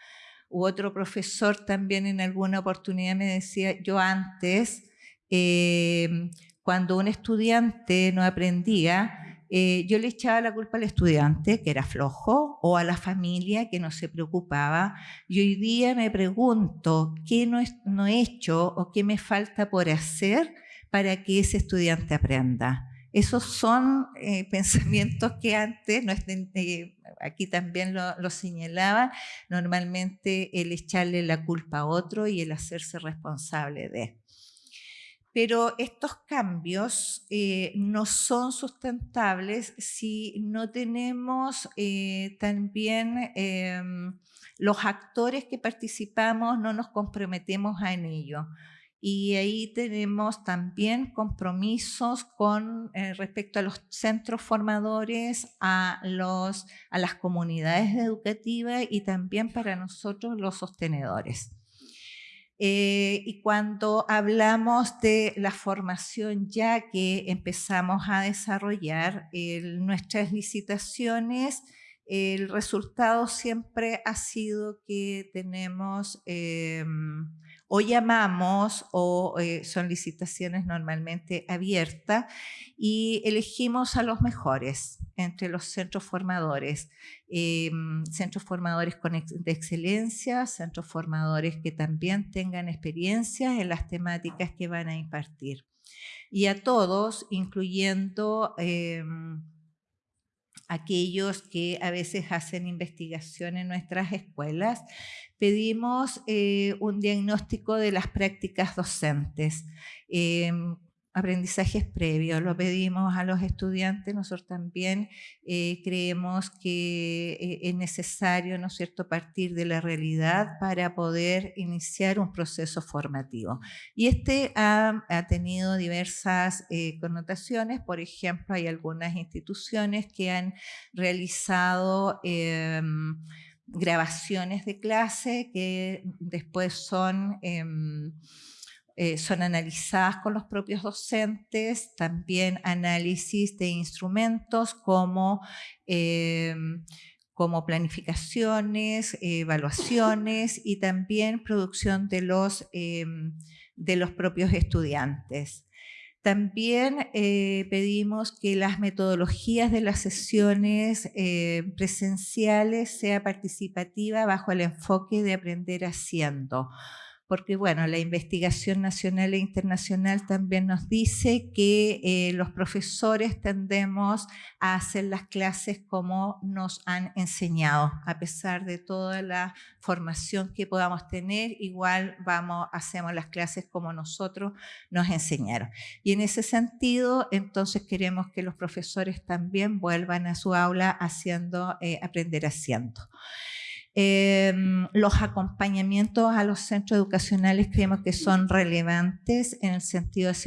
U otro profesor también en alguna oportunidad me decía, yo antes, eh, cuando un estudiante no aprendía, eh, yo le echaba la culpa al estudiante, que era flojo, o a la familia, que no se preocupaba. Y hoy día me pregunto, ¿qué no, he hecho o qué me falta por hacer para que ese estudiante aprenda? Esos son eh, pensamientos que antes, no eh, aquí también lo, lo señalaba, normalmente el echarle la culpa a otro y el hacerse responsable de. Pero estos cambios eh, no son sustentables si no tenemos eh, también em, los actores que participamos, no nos comprometemos en ello. Y ahí tenemos también compromisos con eh, respecto a los centros formadores, a, los, a las comunidades educativas y también para nosotros los sostenedores. Eh, y cuando hablamos de la formación ya que empezamos a desarrollar nuestras licitaciones, el resultado siempre ha sido que tenemos em, o llamamos o eh, son licitaciones normalmente abiertas y elegimos a los mejores entre los centros formadores, em, centros formadores de excelencia, centros formadores que también tengan experiencia en las temáticas que van a impartir. Y a todos, incluyendo em, aquellos que a veces hacen investigación en nuestras escuelas, pedimos eh, un diagnóstico de las prácticas docentes. Em, aprendizajes previos, lo pedimos a los estudiantes, nosotros también eh, creemos que eh, es necesario, ¿no es cierto?, partir de la realidad para poder iniciar un proceso formativo. Y este ha, tenido diversas connotaciones, por ejemplo, hay algunas instituciones que han realizado em, grabaciones de clase que después son, em, eh, son analizadas con los propios docentes, también análisis de instrumentos como, em, como planificaciones, evaluaciones y también producción de los, em, de los propios estudiantes. También eh, pedimos que las metodologías de las sesiones eh, presenciales sea participativa bajo el enfoque de aprender haciendo. Porque bueno, la investigación nacional e internacional también nos dice que eh, los profesores tendemos a hacer las clases como nos han enseñado, a pesar de toda la formación que podamos tener, igual vamos, hacemos las clases como nosotros nos enseñaron. Y en ese sentido, entonces queremos que los profesores también vuelvan a su aula haciendo, eh, aprender haciendo. Em, los acompañamientos a los centros educacionales creemos que son relevantes en el sentido de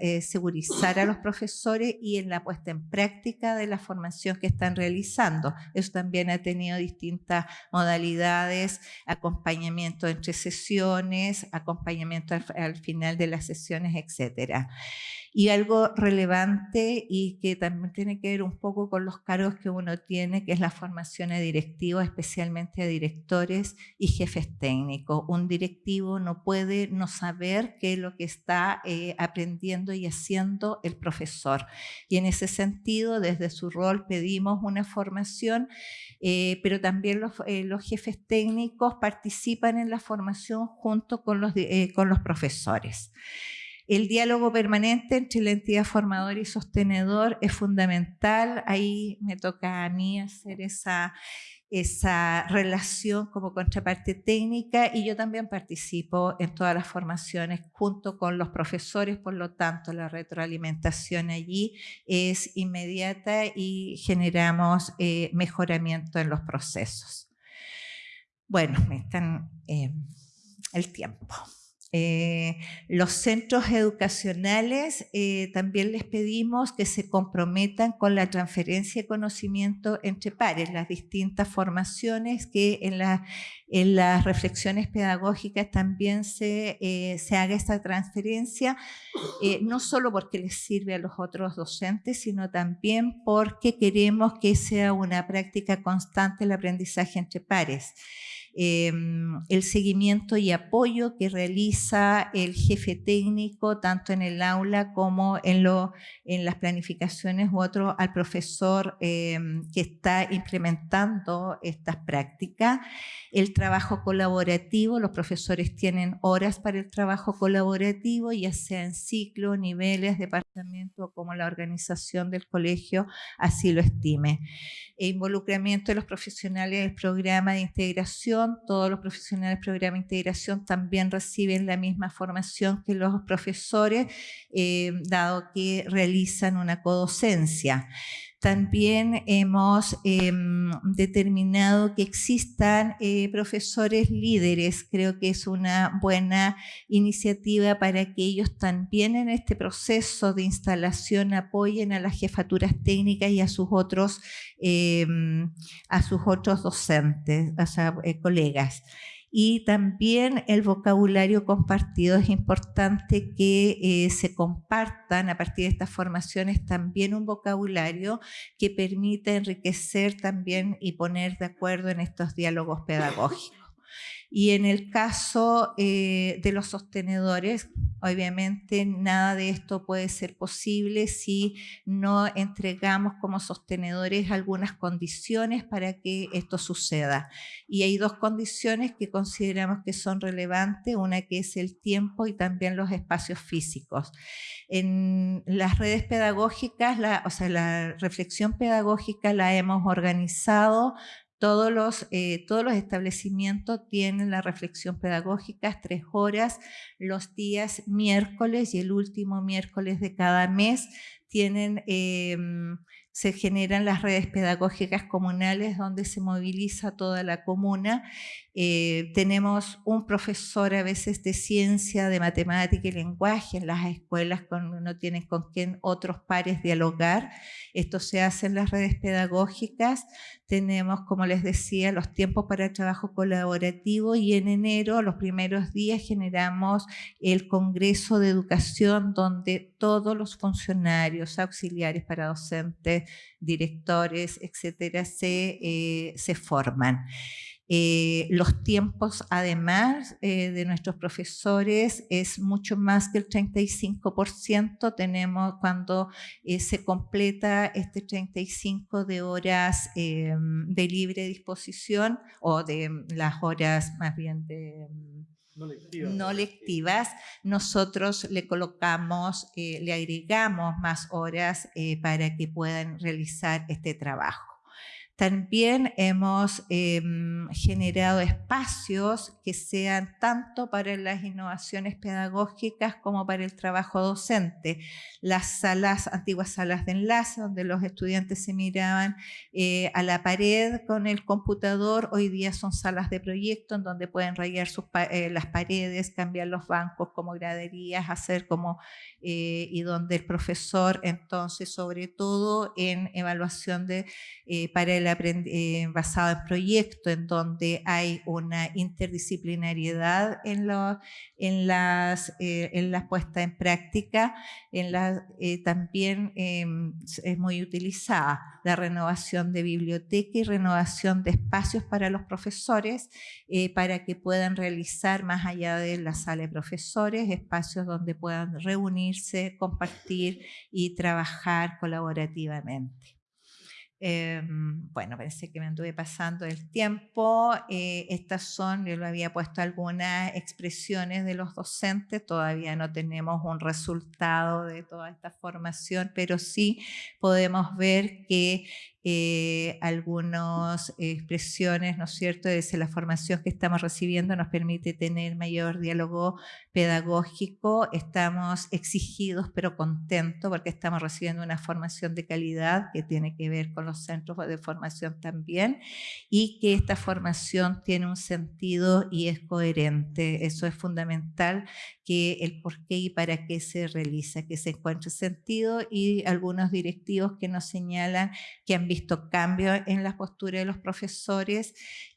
eh, segurizar, a los profesores y en la puesta en práctica de la formación que están realizando. Eso también ha tenido distintas modalidades, acompañamiento entre sesiones, acompañamiento al, final de las sesiones, etcétera. Y algo relevante y que también tiene que ver un poco con los cargos que uno tiene, que es la formación de directivos, especialmente de directores y jefes técnicos. Un directivo no puede no saber qué es lo que está eh, aprendiendo y haciendo el profesor. Y en ese sentido, desde su rol pedimos una formación, eh, pero también los, eh, los, jefes técnicos participan en la formación junto con los profesores. El diálogo permanente entre la entidad formadora y sostenedor es fundamental. Ahí me toca a mí hacer esa, esa relación como contraparte técnica y yo también participo en todas las formaciones junto con los profesores, por lo tanto la retroalimentación allí es inmediata y generamos eh, mejoramiento en los procesos. Bueno, me están eh, el tiempo. Eh, los centros educacionales eh, también les pedimos que se comprometan con la transferencia de conocimiento entre pares, las distintas formaciones que en, las reflexiones pedagógicas también se, eh, se haga esta transferencia, no solo porque les sirve a los otros docentes, sino también porque queremos que sea una práctica constante el aprendizaje entre pares. Em, el seguimiento y apoyo que realiza el jefe técnico, tanto en el aula como en, lo, en las planificaciones u otro al profesor em, que está implementando estas prácticas. El trabajo colaborativo, los profesores tienen horas para el trabajo colaborativo, ya sea en ciclo, niveles, departamento, como la organización del colegio así lo estime. E involucramiento de los profesionales del programa de integración, todos los profesionales del programa de integración también reciben la misma formación que los profesores, eh, dado que realizan una codocencia. También hemos em, determinado que existan eh, profesores líderes. Creo que es una buena iniciativa para que ellos también en este proceso de instalación apoyen a las jefaturas técnicas y a sus otros, em, a sus otros docentes, o sea, eh, colegas y también el vocabulario compartido. Es importante que eh, se compartan a partir de estas formaciones también un vocabulario que permita enriquecer también y poner de acuerdo en estos diálogos pedagógicos. Y en el caso eh, de los sostenedores, obviamente nada de esto puede ser posible si no entregamos como sostenedores algunas condiciones para que esto suceda. Y hay dos condiciones que consideramos que son relevantes, una que es el tiempo y también los espacios físicos. En las redes pedagógicas, o sea, la reflexión pedagógica la hemos organizado todos los, eh, todos los establecimientos tienen la reflexión pedagógica, tres horas, los días miércoles y el último miércoles de cada mes tienen em, se generan las redes pedagógicas comunales donde se moviliza toda la comuna. Eh, tenemos un profesor a veces de ciencia, de matemática y lenguaje en las escuelas cuando no tienen con quién otros pares dialogar. Esto se hace en las redes pedagógicas. Tenemos, como les decía, los tiempos para trabajo colaborativo y en enero, los primeros días, generamos el Congreso de Educación donde todos los funcionarios, auxiliares para docentes, directores, etcétera, se, eh, se forman. Eh, los tiempos, además eh, de nuestros profesores, es mucho más que el 35%. Tenemos cuando se completa este 35 de horas de libre disposición o de las horas más bien de no lectivas, nosotros le colocamos, eh, le agregamos más horas eh, para que puedan realizar este trabajo. También hemos em, generado espacios que sean tanto para las innovaciones pedagógicas como para el trabajo docente. Las salas, antiguas salas de enlace, donde los estudiantes se miraban eh, a la pared con el computador, hoy día son salas de proyecto en donde pueden rayar eh, las paredes, cambiar los bancos como graderías, hacer como, eh, y donde el profesor entonces, sobre todo en evaluación de, para el eh, basado en proyectos, en donde hay una interdisciplinariedad en, en, las, eh, en la puesta en práctica, en la, eh, también em, es muy utilizada la renovación de biblioteca y renovación de espacios para los profesores, para que puedan realizar más allá de la sala de profesores, espacios donde puedan reunirse, compartir y trabajar colaborativamente. Em, bueno, parece que me anduve pasando el tiempo. Eh, estas son, yo lo había puesto algunas expresiones de los docentes, todavía no tenemos un resultado de toda esta formación, pero sí podemos ver que eh, algunas expresiones, ¿no es cierto?, desde la formación que estamos recibiendo nos permite tener mayor diálogo pedagógico, estamos exigidos pero contentos porque estamos recibiendo una formación de calidad que tiene que ver con los centros de formación también y que esta formación tiene un sentido y es coherente. Eso es fundamental que el por qué y para qué se realiza, que se encuentre sentido y algunos directivos que nos señalan que han visto cambios en la postura de los profesores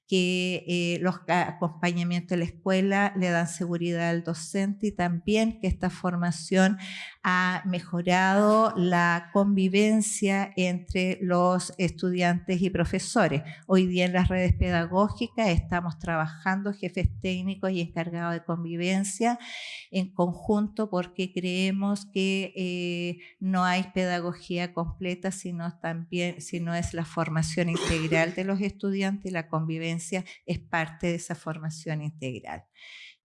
que eh, los acompañamientos de la escuela le dan seguridad al docente y también que esta formación ha mejorado la convivencia entre los estudiantes y profesores. Hoy día en las redes pedagógicas estamos trabajando jefes técnicos y encargados de convivencia en conjunto porque creemos que eh, no hay pedagogía completa sino también sino es la formación integral de los estudiantes y la convivencia es parte de esa formación integral.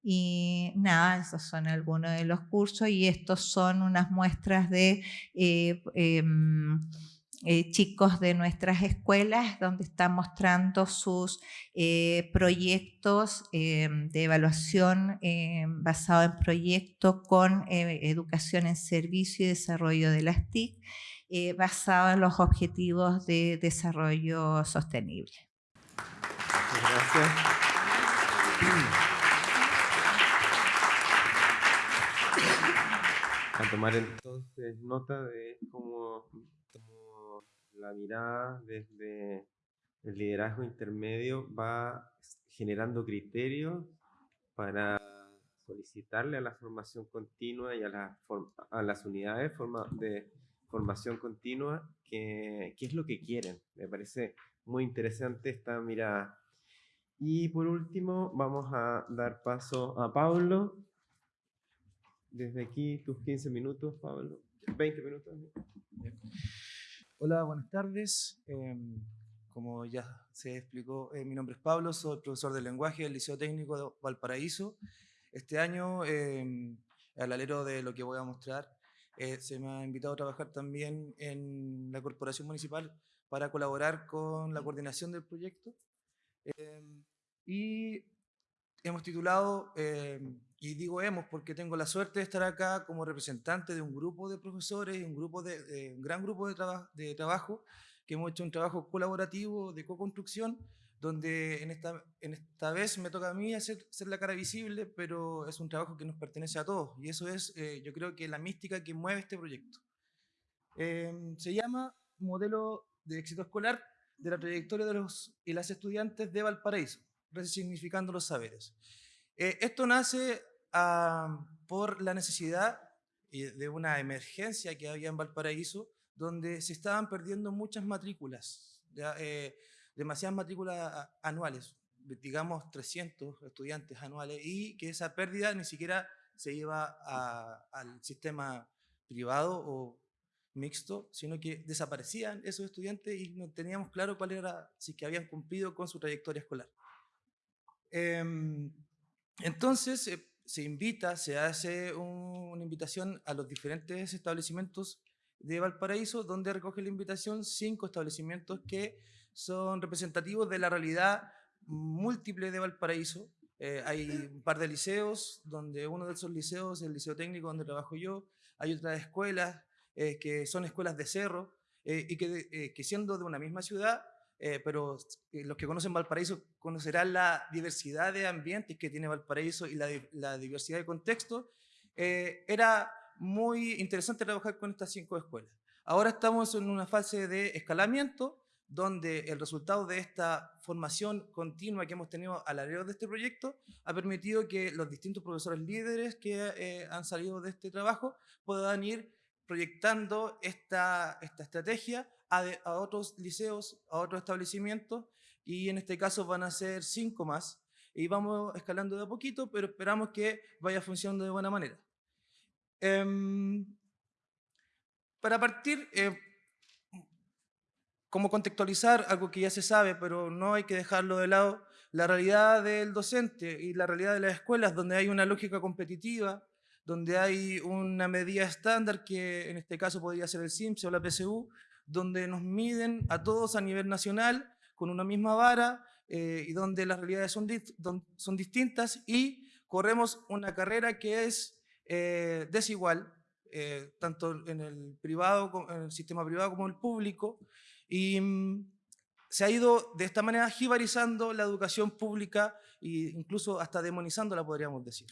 Y nada, esos son algunos de los cursos y estos son unas muestras de eh, em, eh, chicos de nuestras escuelas donde están mostrando sus eh, proyectos em, de evaluación em, basado en proyectos con educación en servicio y desarrollo de las TIC basado en los objetivos de desarrollo sostenible. Gracias. a tomar entonces nota de cómo, la mirada desde el liderazgo intermedio va generando criterios para solicitarle a la formación continua y a, la a las unidades de formación continua qué es lo que quieren. Me parece muy interesante esta mirada. Y por último, vamos a dar paso a Pablo desde aquí tus 15 minutos, Pablo. 20 minutos. Hola, buenas tardes. Em, como ya se explicó, eh, mi nombre es Pablo, soy profesor de lenguaje del Liceo Técnico de Valparaíso. Este año, eh, al alero de lo que voy a mostrar, eh, se me ha invitado a trabajar también en la Corporación Municipal para colaborar con la coordinación del proyecto. Em, y hemos titulado y digo hemos porque tengo la suerte de estar acá como representante de un grupo de profesores un, grupo de, un gran grupo de, de trabajo que hemos hecho un trabajo colaborativo de co-construcción donde en esta, en esta vez me toca a mí hacer ser la cara visible, pero es un trabajo que nos pertenece a todos y eso es, eh, yo creo que la mística que mueve este proyecto. Em, se llama Modelo de Éxito Escolar de la trayectoria de los y las estudiantes de Valparaíso, resignificando los saberes. Eh, esto nace por la necesidad de una emergencia que había en Valparaíso, donde se estaban perdiendo muchas matrículas, eh, demasiadas matrículas anuales, digamos 300 estudiantes anuales, y que esa pérdida ni siquiera se iba al sistema privado o mixto, sino que desaparecían esos estudiantes y no teníamos claro cuál era, si que habían cumplido con su trayectoria escolar. Em, Entonces, eh, se invita, se hace una invitación a los diferentes establecimientos de Valparaíso, donde recoge la invitación cinco establecimientos que son representativos de la realidad múltiple de Valparaíso. Eh, hay un par de liceos, donde uno de esos liceos es el liceo técnico donde trabajo yo, hay otras escuelas eh, que son escuelas de cerro, y que, que siendo de una misma ciudad eh, pero eh, los que conocen Valparaíso conocerán la diversidad de ambientes que tiene Valparaíso y la, diversidad de contextos. Eh, era muy interesante trabajar con estas cinco escuelas. Ahora estamos en una fase de escalamiento, donde el resultado de esta formación continua que hemos tenido a la largo de este proyecto ha permitido que los distintos profesores líderes que han salido de este trabajo puedan ir proyectando esta, esta estrategia a, otros liceos, a otros establecimientos, y en este caso van a ser cinco más, y vamos escalando de a poquito, pero esperamos que vaya funcionando de buena manera. Em, para partir, eh, como contextualizar algo que ya se sabe, pero no hay que dejarlo de lado, la realidad del docente y la realidad de las escuelas, donde hay una lógica competitiva, donde hay una medida estándar, que en este caso podría ser el CIMSE o la PSU, donde nos miden a todos a nivel nacional con una misma vara eh, y donde las realidades son, son, distintas y corremos una carrera que es eh, desigual, eh, tanto en el, privado, en el sistema privado como en el público, y mm, se ha ido de esta manera jibarizando la educación pública e incluso hasta demonizándola, podríamos decir.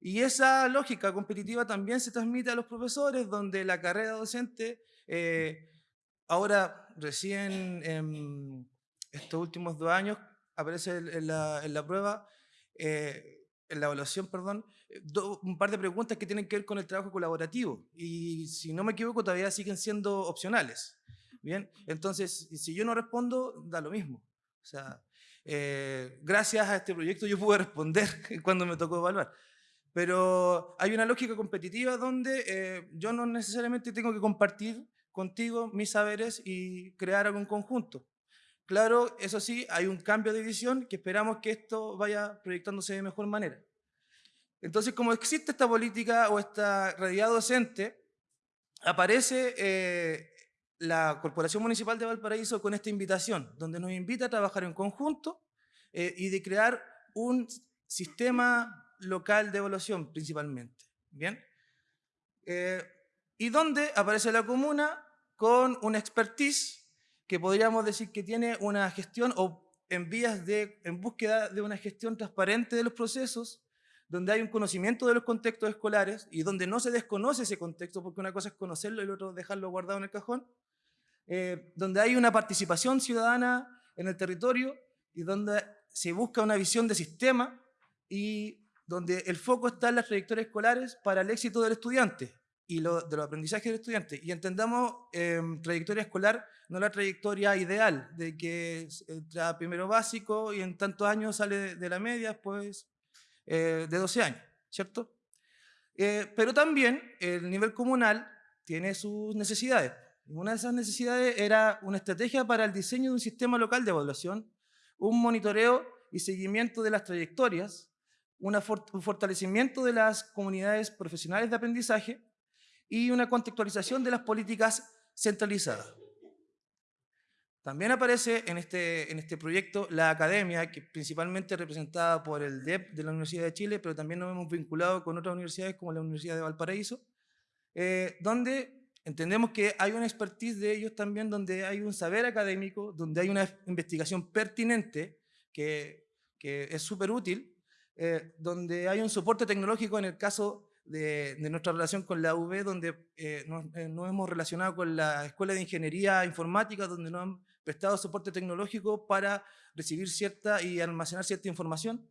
Y esa lógica competitiva también se transmite a los profesores, donde la carrera docente Ahora, recién en estos últimos dos años, aparece en la, prueba, eh, en la evaluación, perdón, un par de preguntas que tienen que ver con el trabajo colaborativo. Y si no me equivoco, todavía siguen siendo opcionales. Bien, entonces, si yo no respondo, da lo mismo. O sea, eh, gracias a este proyecto yo pude responder cuando me tocó evaluar. Pero hay una lógica competitiva donde eh, yo no necesariamente tengo que compartir contigo mis saberes y crear algún conjunto. Claro, eso sí, hay un cambio de visión que esperamos que esto vaya proyectándose de mejor manera. Entonces, como existe esta política o esta realidad docente, aparece eh, la Corporación Municipal de Valparaíso con esta invitación, donde nos invita a trabajar en conjunto eh, y de crear un sistema local de evaluación principalmente. ¿Bien? Eh, y donde aparece la comuna con una expertise que podríamos decir que tiene una gestión o en vías de, en búsqueda de una gestión transparente de los procesos, donde hay un conocimiento de los contextos escolares y donde no se desconoce ese contexto, porque una cosa es conocerlo y la otra dejarlo guardado en el cajón, eh, donde hay una participación ciudadana en el territorio y donde se busca una visión de sistema y donde el foco está en las trayectorias escolares para el éxito del estudiante y lo, de los aprendizajes del estudiante. Y entendamos em, trayectoria escolar, no la trayectoria ideal, de que entra primero básico y en tantos años sale de, la media, pues de 12 años, ¿cierto? Eh, pero también el nivel comunal tiene sus necesidades. Una de esas necesidades era una estrategia para el diseño de un sistema local de evaluación, un monitoreo y seguimiento de las trayectorias, un fortalecimiento de las comunidades profesionales de aprendizaje y una contextualización de las políticas centralizadas. También aparece en este, en este proyecto la academia, que principalmente representada por el DEP de la Universidad de Chile, pero también nos hemos vinculado con otras universidades como la Universidad de Valparaíso, eh, donde entendemos que hay una expertise de ellos también, donde hay un saber académico, donde hay una investigación pertinente, que, que es súper útil, eh, donde hay un soporte tecnológico en el caso de, nuestra relación con la UV, donde eh, eh, nos, hemos relacionado con la Escuela de Ingeniería Informática, donde nos han prestado soporte tecnológico para recibir cierta y almacenar cierta información.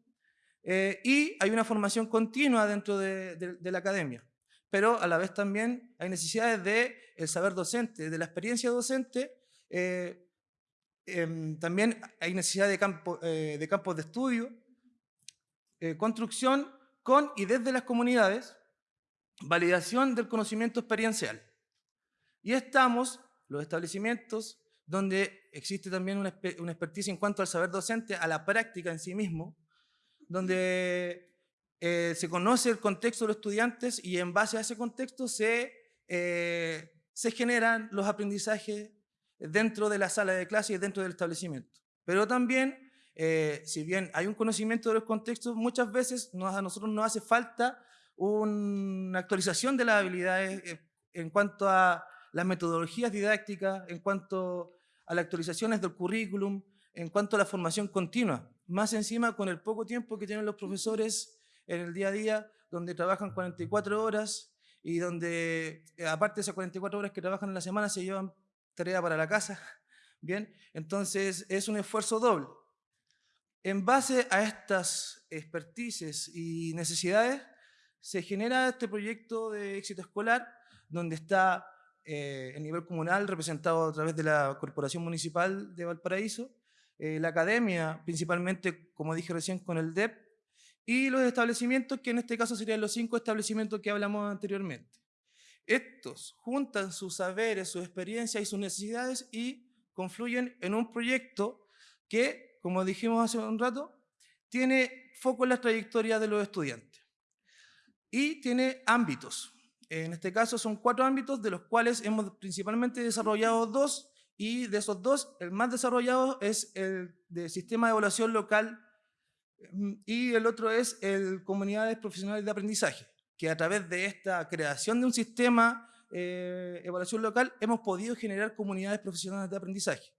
Eh, y hay una formación continua dentro de, la academia, pero a la vez también hay necesidades del el saber docente, de la experiencia docente, em, también hay necesidad de, campo, de campos de estudio, construcción con y desde las comunidades, validación del conocimiento experiencial. Y estamos, los establecimientos, donde existe también una, expertise en cuanto al saber docente, a la práctica en sí mismo, donde eh, se conoce el contexto de los estudiantes y en base a ese contexto se, eh, se generan los aprendizajes dentro de la sala de clase y dentro del establecimiento. Pero también, eh, si bien hay un conocimiento de los contextos, muchas veces a nosotros nos hace falta una actualización de las habilidades en cuanto a las metodologías didácticas, en cuanto a las actualizaciones del currículum, en cuanto a la formación continua. Más encima con el poco tiempo que tienen los profesores en el día a día, donde trabajan 44 horas y donde, eh, aparte de esas 44 horas que trabajan en la semana, se llevan tarea para la casa. Bien, entonces es un esfuerzo doble. En base a estas expertices y necesidades, se genera este proyecto de éxito escolar, donde está eh, el nivel comunal representado a través de la Corporación Municipal de Valparaíso, eh, la academia, principalmente, como dije recién, con el DEP, y los establecimientos, que en este caso serían los cinco establecimientos que hablamos anteriormente. Estos juntan sus saberes, sus experiencias y sus necesidades y confluyen en un proyecto que, como dijimos hace un rato, tiene foco en la trayectoria de los estudiantes y tiene ámbitos. En este caso son cuatro ámbitos, de los cuales hemos principalmente desarrollado dos, y de esos dos, el más desarrollado es el de sistema de evaluación local y el otro es el comunidades profesionales de aprendizaje, que a través de esta creación de un sistema de eh, evaluación local hemos podido generar comunidades profesionales de aprendizaje.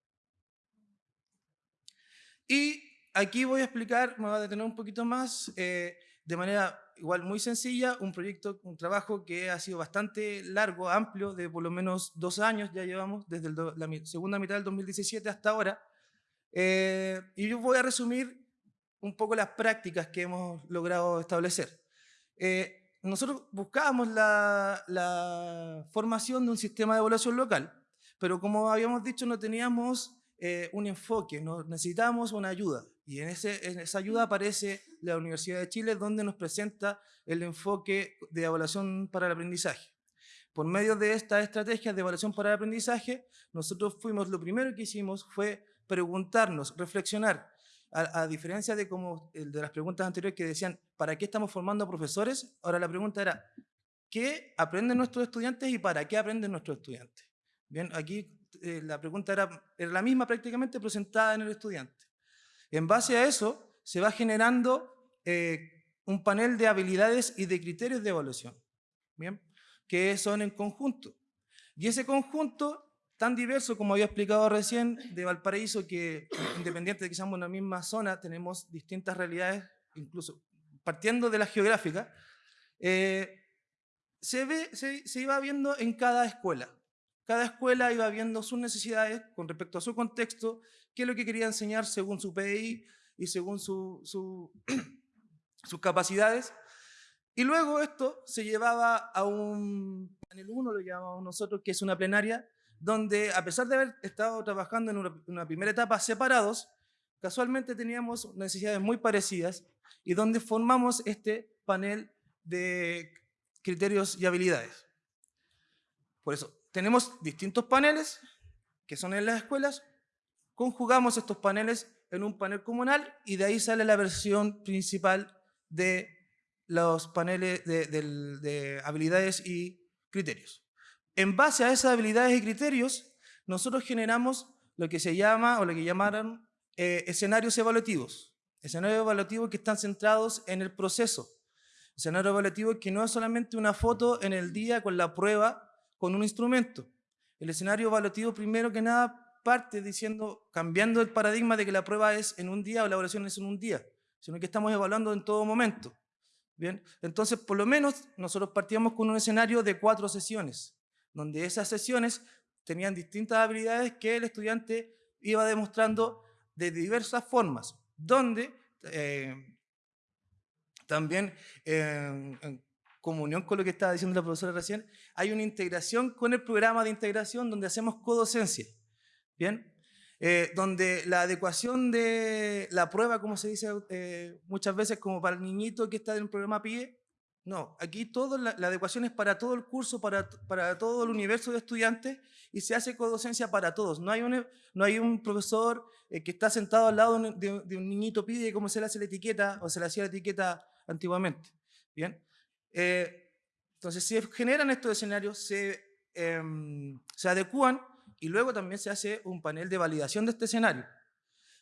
Y aquí voy a explicar, me voy a detener un poquito más, eh, de manera igual muy sencilla, un proyecto, un trabajo que ha sido bastante largo, amplio, de por lo menos dos años ya llevamos, desde la segunda mitad del 2017 hasta ahora. Eh, y yo voy a resumir un poco las prácticas que hemos logrado establecer. Eh, nosotros buscábamos la, la, formación de un sistema de evaluación local, pero como habíamos dicho, no teníamos eh, un enfoque, no, necesitábamos una ayuda. Y en, esa ayuda aparece la Universidad de Chile, donde nos presenta el enfoque de evaluación para el aprendizaje. Por medio de estas estrategias de evaluación para el aprendizaje, nosotros fuimos, lo primero que hicimos fue preguntarnos, reflexionar, a, diferencia de, como, de las preguntas anteriores que decían, ¿para qué estamos formando profesores? Ahora la pregunta era, ¿qué aprenden nuestros estudiantes y para qué aprenden nuestros estudiantes? Bien, aquí eh, la pregunta era, era la misma prácticamente presentada en el estudiante. En base a eso, se va generando eh, un panel de habilidades y de criterios de evaluación, ¿bien? que son en conjunto. Y ese conjunto, tan diverso como había explicado recién, de Valparaíso, que independiente de que seamos en la misma zona, tenemos distintas realidades, incluso partiendo de la geográfica, eh, se, ve, se iba viendo en cada escuela. Cada escuela iba viendo sus necesidades con respecto a su contexto qué es lo que quería enseñar según su PDI y según su, sus capacidades. Y luego esto se llevaba a un panel 1, lo llamamos nosotros, que es una plenaria, donde a pesar de haber estado trabajando en una, primera etapa separados, casualmente teníamos necesidades muy parecidas y donde formamos este panel de criterios y habilidades. Por eso, tenemos distintos paneles que son en las escuelas, conjugamos estos paneles en un panel comunal y de ahí sale la versión principal de los paneles de, habilidades y criterios. En base a esas habilidades y criterios, nosotros generamos lo que se llama, o lo que llamaron, eh, escenarios evaluativos. Escenarios evaluativos que están centrados en el proceso. Escenario evaluativo que no es solamente una foto en el día con la prueba con un instrumento. El escenario evaluativo, primero que nada, parte diciendo, cambiando el paradigma de que la prueba es en un día o la evaluación es en un día, sino que estamos evaluando en todo momento. Bien, entonces por lo menos nosotros partíamos con un escenario de cuatro sesiones, donde esas sesiones tenían distintas habilidades que el estudiante iba demostrando de diversas formas, donde eh, también en comunión con lo que estaba diciendo la profesora recién, hay una integración con el programa de integración donde hacemos codocencia. ¿Bien? Eh, donde la adecuación de la prueba, como se dice eh, muchas veces, como para el niñito que está en el programa PIE, No, aquí todo, la, adecuación es para todo el curso, para, para, todo el universo de estudiantes y se hace codocencia para todos. No hay un, no hay un profesor eh, que está sentado al lado de, un niñito pide cómo se le hace la etiqueta o se le hacía la etiqueta antiguamente. ¿Bien? Eh, entonces se generan estos escenarios, se, em, se adecúan y luego también se hace un panel de validación de este escenario.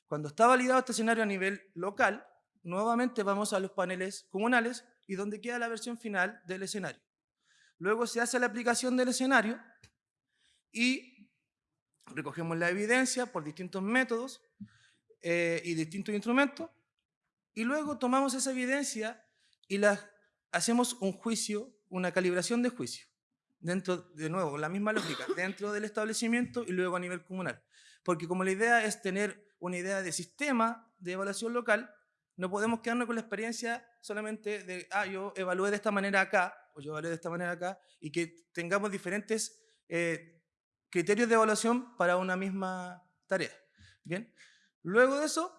Cuando está validado este escenario a nivel local, nuevamente vamos a los paneles comunales y donde queda la versión final del escenario. Luego se hace la aplicación del escenario y recogemos la evidencia por distintos métodos eh, y distintos instrumentos y luego tomamos esa evidencia y la, hacemos un juicio, una calibración de juicio, dentro, de nuevo, la misma lógica, dentro del establecimiento y luego a nivel comunal. Porque como la idea es tener una idea de sistema de evaluación local, no podemos quedarnos con la experiencia solamente de, ah, yo evalué de esta manera acá, o yo evalué de esta manera acá, y que tengamos diferentes eh, criterios de evaluación para una misma tarea. Bien, luego de eso,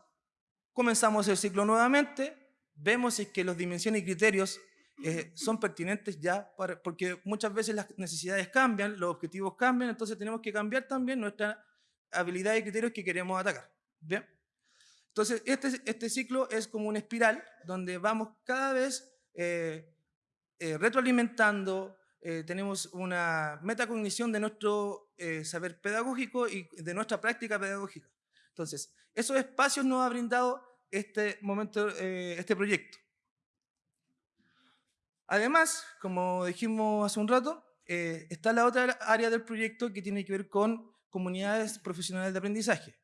comenzamos el ciclo nuevamente, vemos si es que las dimensiones y criterios eh, son pertinentes ya, porque muchas veces las necesidades cambian, los objetivos cambian, entonces tenemos que cambiar también nuestra habilidad y criterios que queremos atacar. Bien. Entonces, este, este ciclo es como una espiral donde vamos cada vez eh, eh, retroalimentando, eh, tenemos una metacognición de nuestro saber pedagógico y de nuestra práctica pedagógica. Entonces, esos espacios nos ha brindado este momento, este proyecto. Además, como dijimos hace un rato, está la otra área del proyecto que tiene que ver con comunidades profesionales de aprendizaje,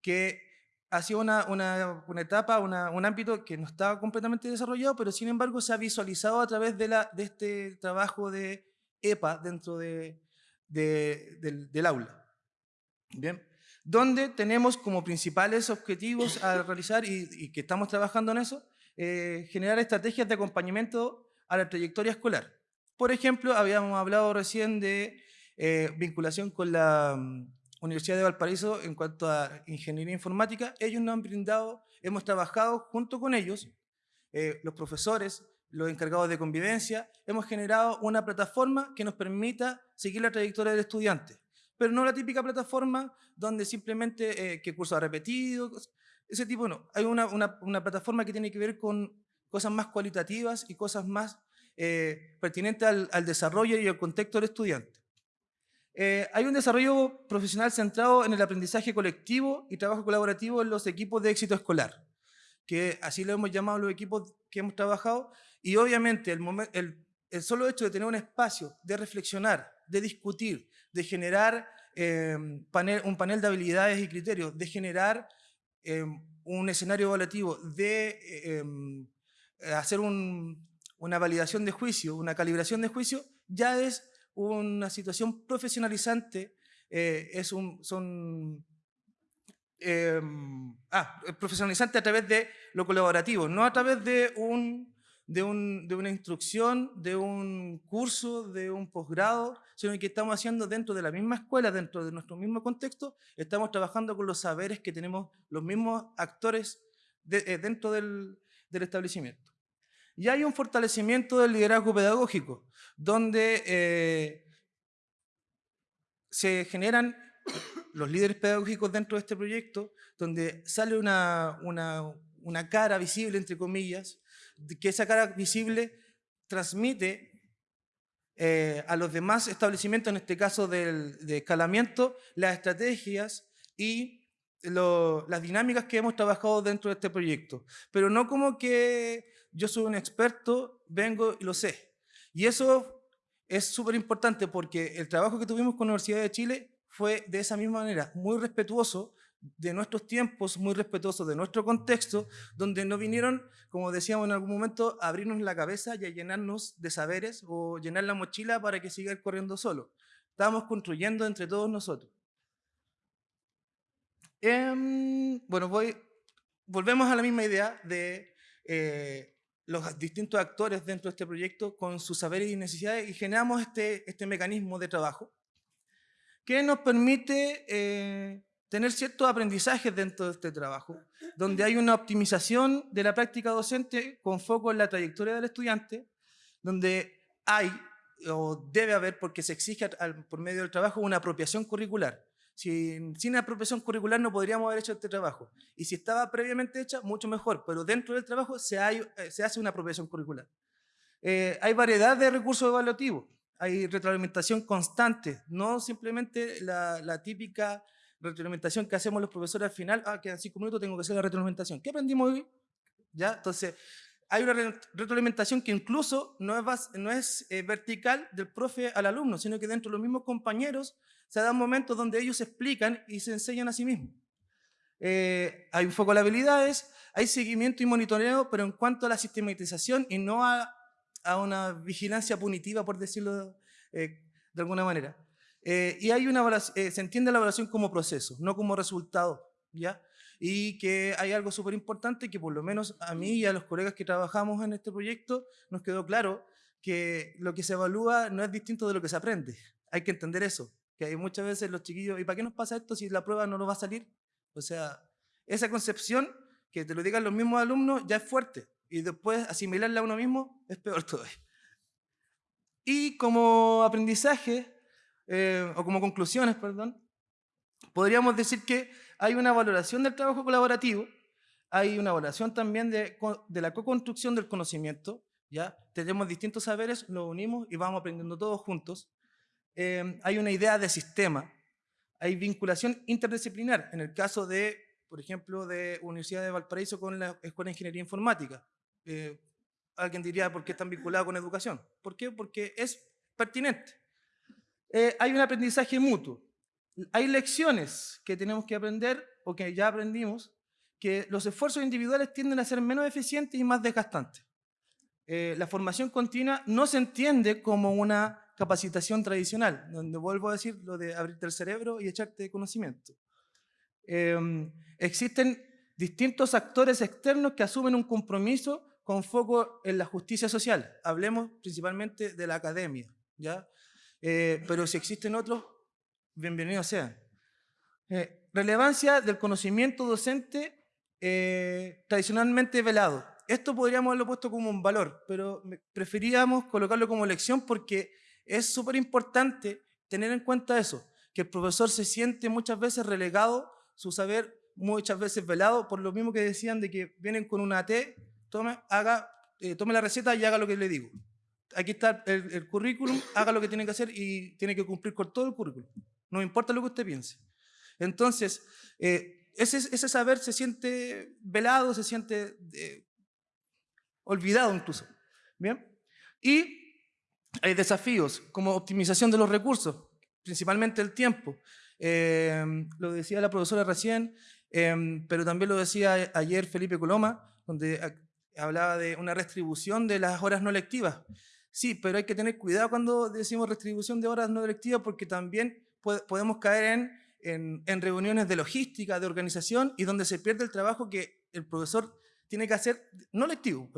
que ha sido una, una, una etapa, un ámbito que no estaba completamente desarrollado, pero sin embargo se ha visualizado a través de, la, de este trabajo de EPA dentro de, del, del, aula. Bien, donde tenemos como principales objetivos a realizar y, que estamos trabajando en eso, eh, generar estrategias de acompañamiento a la trayectoria escolar. Por ejemplo, habíamos hablado recién de eh, vinculación con la Universidad de Valparaíso en cuanto a ingeniería informática, ellos nos han brindado, hemos trabajado junto con ellos, eh, los profesores, los encargados de convivencia, hemos generado una plataforma que nos permita seguir la trayectoria del estudiante, pero no la típica plataforma donde simplemente eh, que curso ha repetido, ese tipo no. Hay una, una, plataforma que tiene que ver con cosas más cualitativas y cosas más eh, pertinentes al, al desarrollo y al contexto del estudiante. Eh, hay un desarrollo profesional centrado en el aprendizaje colectivo y trabajo colaborativo en los equipos de éxito escolar, que así lo hemos llamado los equipos que hemos trabajado, y obviamente el, el, solo hecho de tener un espacio de reflexionar, de discutir, de generar eh, panel, un panel de habilidades y criterios, de generar eh, un escenario evaluativo, de hacer una validación de juicio, una calibración de juicio, ya es una situación profesionalizante, eh, es un, em, ah, profesionalizante a través de lo colaborativo, no a través de una instrucción, de un curso, de un posgrado, sino que estamos haciendo dentro de la misma escuela, dentro de nuestro mismo contexto, estamos trabajando con los saberes que tenemos los mismos actores eh, dentro del, del establecimiento. Y hay un fortalecimiento del liderazgo pedagógico, donde eh, se generan los líderes pedagógicos dentro de este proyecto, donde sale una, una, cara visible, entre comillas, que esa cara visible transmite eh, a los demás establecimientos, en este caso del, de escalamiento, las estrategias y las dinámicas que hemos trabajado dentro de este proyecto. Pero no como que yo soy un experto, vengo y lo sé. Y eso es súper importante porque el trabajo que tuvimos con la Universidad de Chile fue de esa misma manera, muy respetuoso de nuestros tiempos, muy respetuoso de nuestro contexto, donde no vinieron, como decíamos en algún momento, a abrirnos la cabeza y a llenarnos de saberes o llenar la mochila para que siga corriendo solo. Estábamos construyendo entre todos nosotros. Em, bueno, voy, volvemos a la misma idea de eh, los distintos actores dentro de este proyecto con sus saberes y necesidades y generamos este, este mecanismo de trabajo que nos permite eh, tener ciertos aprendizajes dentro de este trabajo, donde hay una optimización de la práctica docente con foco en la trayectoria del estudiante, donde hay o debe haber, porque se exige por medio del trabajo, una apropiación curricular. Si, sin apropiación curricular no podríamos haber hecho este trabajo. Y si estaba previamente hecha, mucho mejor, pero dentro del trabajo se, eh, hace una apropiación curricular. Eh, hay variedad de recursos evaluativos, hay retroalimentación constante, no simplemente la, típica retroalimentación que hacemos los profesores al final, ah, quedan cinco minutos, tengo que hacer la retroalimentación. ¿Qué aprendimos hoy? ¿Ya? Entonces, hay una retroalimentación que incluso no es, no es eh, vertical del profe al alumno, sino que dentro de los mismos compañeros se dan momentos donde ellos explican y se enseñan a sí mismos. Eh, hay un foco de habilidades, hay seguimiento y monitoreo, pero en cuanto a la sistematización y no a, una vigilancia punitiva, por decirlo eh, de alguna manera. y hay una se entiende la evaluación como proceso, no como resultado. ¿ya? y que hay algo súper importante que por lo menos a mí y a los colegas que trabajamos en este proyecto nos quedó claro que lo que se evalúa no es distinto de lo que se aprende. Hay que entender eso, que hay muchas veces los chiquillos, ¿y para qué nos pasa esto si la prueba no nos va a salir? O sea, esa concepción, que te lo digan los mismos alumnos, ya es fuerte. Y después asimilarla a uno mismo es peor todavía. Y como aprendizaje, eh, o como conclusiones, perdón, podríamos decir que hay una valoración del trabajo colaborativo, hay una valoración también de, la co-construcción del conocimiento, ¿ya? Tenemos distintos saberes, los unimos y vamos aprendiendo todos juntos. Em, hay una idea de sistema, hay vinculación interdisciplinar, en el caso de, por ejemplo, de Universidad de Valparaíso con la Escuela de Ingeniería Informática. Eh, alguien diría, ¿por qué están vinculados con educación? ¿Por qué? Porque es pertinente. Eh, hay un aprendizaje mutuo. Hay lecciones que tenemos que aprender o que ya aprendimos, que los esfuerzos individuales tienden a ser menos eficientes y más desgastantes. Eh, la formación continua no se entiende como una capacitación tradicional, donde vuelvo a decir lo de abrirte el cerebro y echarte conocimiento. Em, existen distintos actores externos que asumen un compromiso con foco en la justicia social. Hablemos principalmente de la academia, ¿ya? Eh, pero si existen otros, bienvenidos sean. Eh, relevancia del conocimiento docente eh, tradicionalmente velado. Esto podríamos haberlo puesto como un valor, pero preferíamos colocarlo como lección porque es súper importante tener en cuenta eso, que el profesor se siente muchas veces relegado, su saber muchas veces velado, por lo mismo que decían de que vienen con una T, tome, haga, eh, tome la receta y haga lo que le digo. Aquí está el, el currículum, haga lo que tiene que hacer y tiene que cumplir con todo el currículum. No importa lo que usted piense. Entonces, eh, ese, saber se siente velado, se siente eh, olvidado incluso. ¿Bien? Y hay desafíos como optimización de los recursos, principalmente el tiempo. Em, lo decía la profesora recién, em, pero también lo decía ayer Felipe Coloma, donde hablaba de una restribución de las horas no lectivas. Sí, pero hay que tener cuidado cuando decimos restribución de horas no lectivas porque también podemos caer en, en, reuniones de logística, de organización, y donde se pierde el trabajo que el profesor tiene que hacer, no lectivo,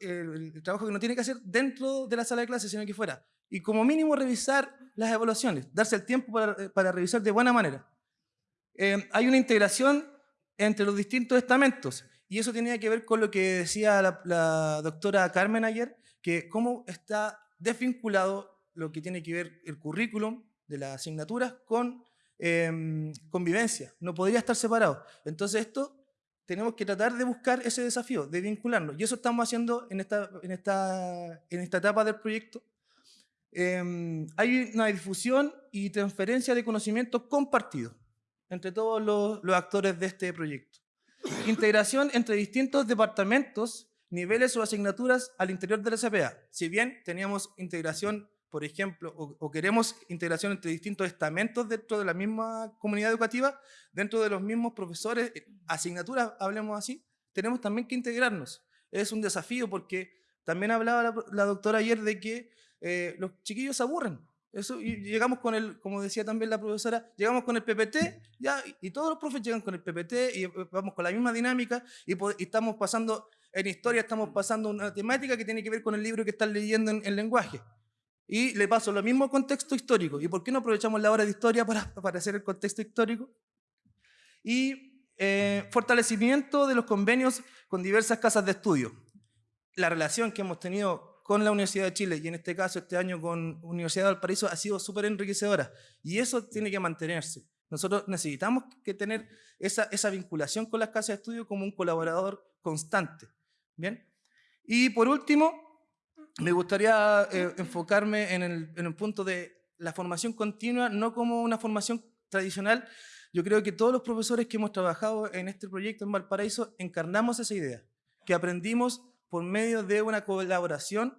el, trabajo que no tiene que hacer dentro de la sala de clase, sino que fuera. Y como mínimo revisar las evaluaciones, darse el tiempo para, eh, revisar de buena manera. Eh, hay una integración entre los distintos estamentos, y eso tenía que ver con lo que decía la, la doctora Carmen ayer, que cómo está desvinculado lo que tiene que ver el currículum de las asignaturas con em, convivencia. No podría estar separado. Entonces esto tenemos que tratar de buscar ese desafío, de vincularnos. Y eso estamos haciendo en esta, en esta, en esta etapa del proyecto. Em, hay una difusión y transferencia de conocimiento compartido entre todos los, actores de este proyecto. Integración entre distintos departamentos, niveles o asignaturas al interior de la SPA. Si bien teníamos integración por ejemplo, o, queremos integración entre distintos estamentos dentro de la misma comunidad educativa, dentro de los mismos profesores, eh, asignaturas, hablemos así, tenemos también que integrarnos. Es un desafío porque también hablaba la, doctora ayer de que eh, los chiquillos se aburren. Eso, y llegamos con el, como decía también la profesora, llegamos con el PPT, ya, y todos los profes llegan con el PPT y eh, vamos con la misma dinámica y, estamos pasando, en historia estamos pasando una temática que tiene que ver con el libro que están leyendo en, en lenguaje. Y le paso lo mismo contexto histórico. ¿Y por qué no aprovechamos la hora de historia para, para hacer el contexto histórico? Y eh, fortalecimiento de los convenios con diversas casas de estudio. La relación que hemos tenido con la Universidad de Chile y en este caso este año con Universidad de Valparaíso ha sido súper enriquecedora y eso tiene que mantenerse. Nosotros necesitamos que tener esa, esa vinculación con las casas de estudio como un colaborador constante. ¿Bien? Y por último, me gustaría eh, enfocarme en el, punto de la formación continua, no como una formación tradicional. Yo creo que todos los profesores que hemos trabajado en este proyecto en Valparaíso encarnamos esa idea, que aprendimos por medio de una colaboración,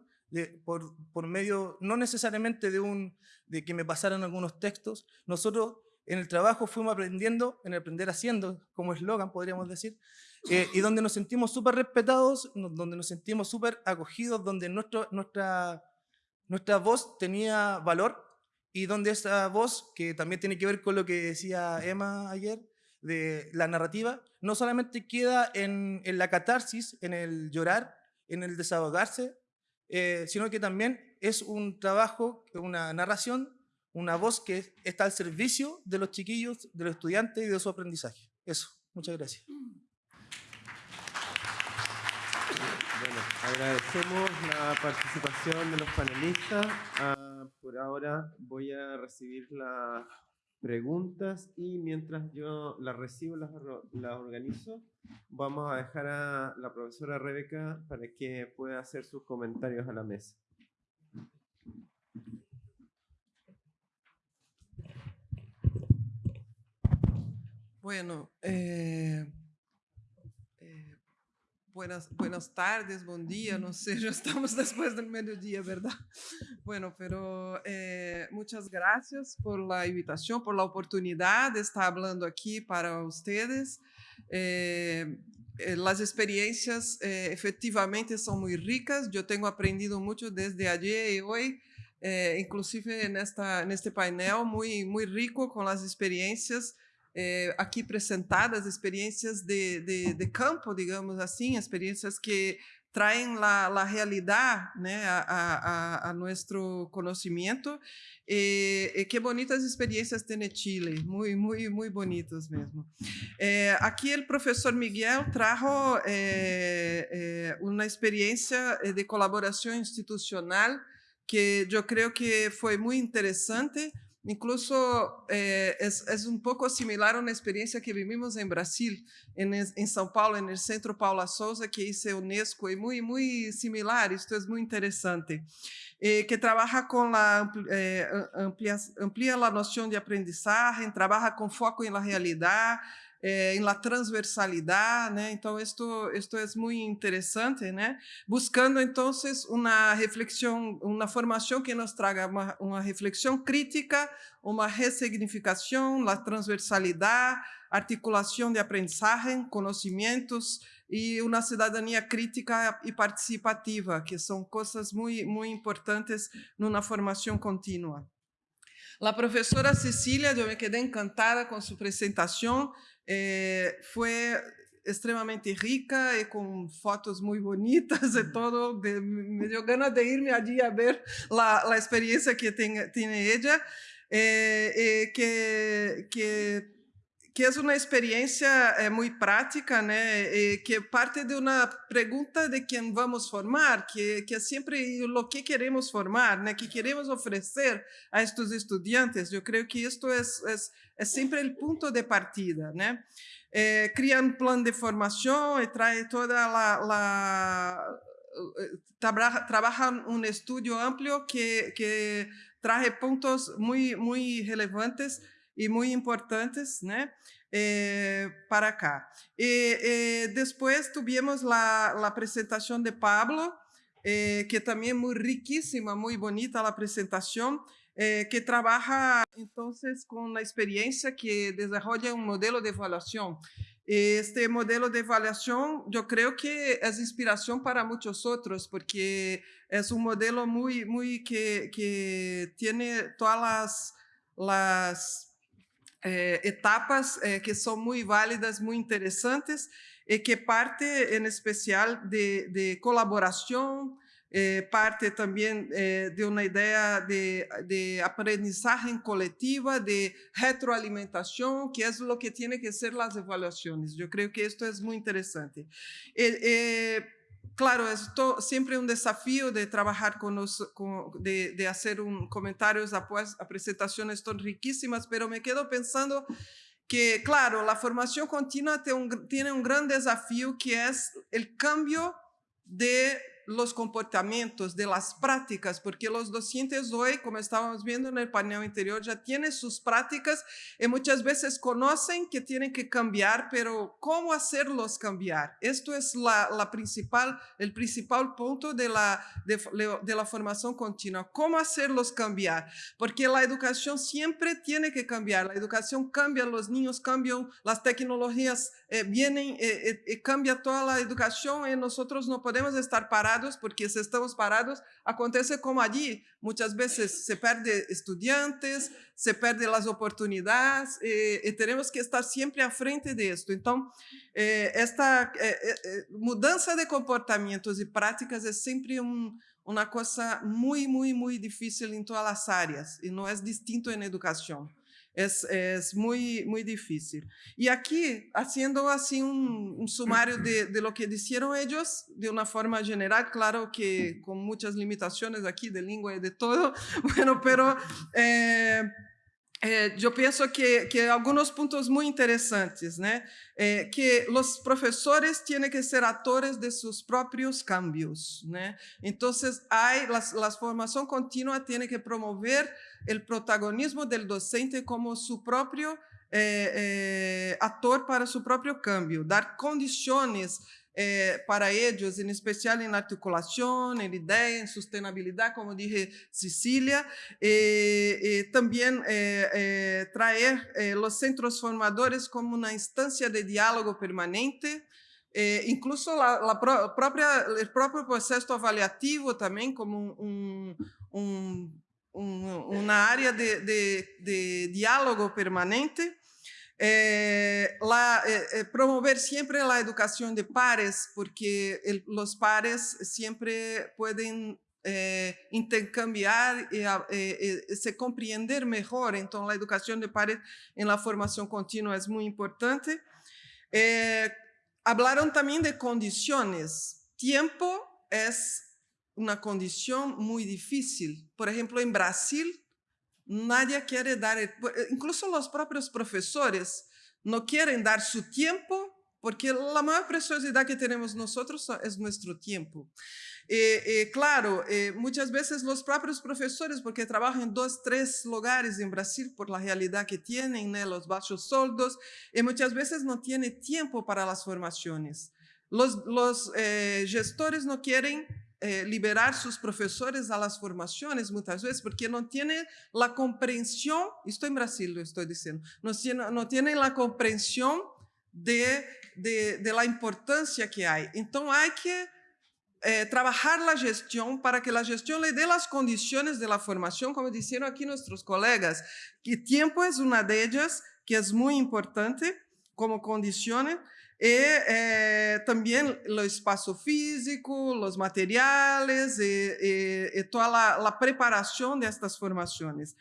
por, por medio no necesariamente de, un, de que me pasaran algunos textos. Nosotros en el trabajo fuimos aprendiendo, en el aprender haciendo, como eslogan podríamos decir, eh, y donde nos sentimos súper respetados, donde nos sentimos súper acogidos, donde nuestro, nuestra, nuestra voz tenía valor y donde esa voz, que también tiene que ver con lo que decía Emma ayer, de la narrativa, no solamente queda en, en la catarsis, en el llorar, en el desahogarse, eh, sino que también es un trabajo, una narración, una voz que está al servicio de los chiquillos, de los estudiantes y de su aprendizaje. Eso, muchas gracias. Bueno, agradecemos la participación de los panelistas. Ah, por ahora voy a recibir las preguntas y mientras yo las recibo, las, las organizo, vamos a dejar a la profesora Rebeca para que pueda hacer sus comentarios a la mesa. Bueno, eh, eh, buenas, buenas tardes, buen día, no sé, ya estamos después del mediodía, ¿verdad? Bueno, pero eh, muchas gracias por la invitación, por la oportunidad de estar hablando aquí para ustedes. las experiencias efectivamente son muy ricas, yo tengo aprendido mucho desde ayer y hoy. inclusive en, esta, en este painel muy, muy rico con las experiencias é, aqui apresentadas experiências de, de, de, campo, digamos assim, experiências que traem a, a realidade né, a, a, a nosso conhecimento. E, e, que bonitas experiências tem Chile, muito, muito, muito bonitas mesmo. É, aqui o professor Miguel trajo é, uma experiência de colaboração institucional que eu creio que foi muito interessante, Incluso eh, es, es, un poco similar a una experiencia que vivimos en Brasil, en, en São Paulo, en el Centro Paula Souza, que hizo UNESCO, y muy, muy similar, esto es muy interesante, eh, que trabaja con la, eh, amplia, amplia la noción de aprendizaje, trabaja con foco en la realidad, eh, em la transversalidade, né? Então, isto, isto é muito interessante, né? Buscando, então, uma reflexão, uma formação que nos traga uma, uma reflexão crítica, uma ressignificação, a transversalidade, articulação de aprendizagem, conhecimentos e uma cidadania crítica e participativa, que são coisas muito, muito importantes numa formação contínua. A professora Cecília, eu me quedei encantada com sua apresentação, eh, fue extremadamente rica y con fotos muy bonitas y todo. De, me dio ganas de irme allí a ver la, la experiencia que tiene, tiene ella, eh, eh, que, que, que, es una experiencia eh, muy práctica, né? que parte de una pregunta de quién vamos formar, que, que es siempre lo que queremos formar, né? que queremos ofrecer a estos estudiantes. Yo creo que esto es, es é sempre o ponto de partida, né? É, cria um plano de formação e traz toda a, a trabalha, trabalha um estudo amplo que que traz pontos muito muito relevantes e muito importantes, né? Eh, para cá. E, depois tivemos a, a apresentação de Pablo, eh, que também é muito riquíssima, muito bonita a apresentação, eh, que trabaja entonces con la experiencia que desarrolla un modelo de evaluación. Este modelo de evaluación yo creo que es inspiración para muchos otros porque es un modelo muy, muy que, que tiene todas las, las eh, etapas eh, que son muy válidas, muy interesantes y que parte en especial de, de colaboración, eh, parte también eh, de una idea de, aprendizaje colectiva, de retroalimentación, que es lo que tiene que ser las evaluaciones. Yo creo que esto es muy interesante. Claro, es to- siempre un desafío de trabajar con los, de, hacer un, comentarios após a presentaciones tan riquísimas, pero me quedo pensando que, claro, la formación continua un tiene un gran desafío que es el cambio de los comportamientos, de las prácticas, porque los docentes hoy, como estábamos viendo en el panel anterior, ya tienen sus prácticas y muchas veces conocen que tienen que cambiar, pero ¿cómo hacerlos cambiar? Esto es la, la principal, el principal punto de la, de, de la formación continua. ¿Cómo hacerlos cambiar? Porque la educación siempre tiene que cambiar. La educación cambia, los niños cambian, las tecnologías eh, vienen, eh, eh, eh, cambia toda la educación y nosotros no podemos estar parados porque si estamos parados, acontece como allí. Muchas veces se pierde estudiantes, se pierden las oportunidades eh, y tenemos que estar siempre a frente de esto. Entonces, eh, esta eh, eh, eh, mudança de comportamientos y prácticas es siempre un, una cosa muy, muy, muy difícil en todas las áreas y no es distinto en educación. Es, es muy, muy difícil. Y aquí, haciendo así un, un sumario de, de lo que dijeron ellos, de una forma general, claro que con muchas limitaciones aquí de lengua y de todo, bueno, pero eh, eh, yo pienso que, que algunos puntos muy interesantes, ¿no? Eh, que los profesores tienen que ser actores de sus propios cambios. ¿no? Entonces, hay, las, la formación continua tiene que promover el protagonismo del docente como su propio eh, eh, actor para su propio cambio, dar condiciones eh, para ellos, en especial en articulación, en idea, en sustentabilidad, como dije Cecilia, eh, eh, también eh, eh, traer eh, los centros formadores como una instancia de diálogo permanente, eh, incluso la, la pro- propia, el propio proceso avaliativo también como un, un- un- una área de, de- de diálogo permanente. Eh, la- eh, eh, promover siempre la educación de pares, porque el- los pares siempre pueden eh, intercambiar y eh, eh, se comprender mejor. Entonces, la educación de pares en la formación continua es muy importante. Hablaron también de condiciones. Tiempo es una condición muy difícil. Por ejemplo, en Brasil, nadie quiere dar, el- eh, incluso los propios profesores no quieren dar su tiempo porque la mayor preciosidad que tenemos nosotros so- es nuestro tiempo. Eh, eh, claro, eh, muchas veces los propios profesores, porque trabajan en dos, tres lugares en Brasil por la realidad que tienen, ¿no? los bajos sueldos, y muchas veces no tienen tiempo para las formaciones. Los, los eh, gestores no quieren eh, liberar sus profesores a las formaciones muchas veces porque no tienen la comprensión, estoy en Brasil, lo estoy diciendo, no tienen, la comprensión de, de, de la importancia que hay. Entonces hay que eh, trabajar la gestión para que la gestión le dé las condiciones de la formación, como dijeron aquí nuestros colegas, que tiempo es una de ellas, que es muy importante como condiciones, y eh, también el espacio físico, los materiales, y, y- y toda la, la preparación de estas formaciones.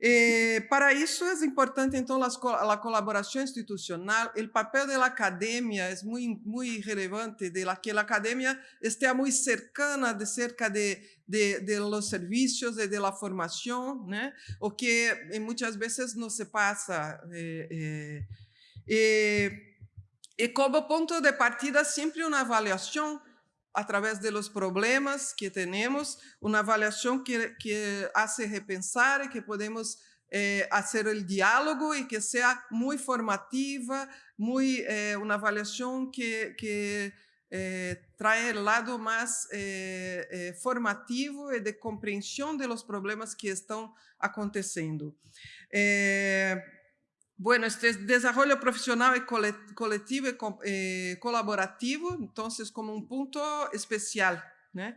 Eh, para isso é importante então las co- a colaboração institucional, o papel da academia é muito muito relevante, de la que a academia esteja muito cercana de cerca de, de, de los serviços e de la formação, né? o que eh, muitas vezes não se passa. Eh, eh, eh, e como ponto de partida, sempre uma avaliação através de los problemas que temos, uma avaliação que, que hace repensar e que podemos eh, hacer el diálogo e que seja muito formativa, muy, eh, uma avaliação que, que eh, trae el lado mais eh, eh, formativo e de compreensão de los problemas que estão acontecendo. Bueno, este es desarrollo profesional y cole- colectivo y co- eh, colaborativo, entonces como un punto especial. ¿né?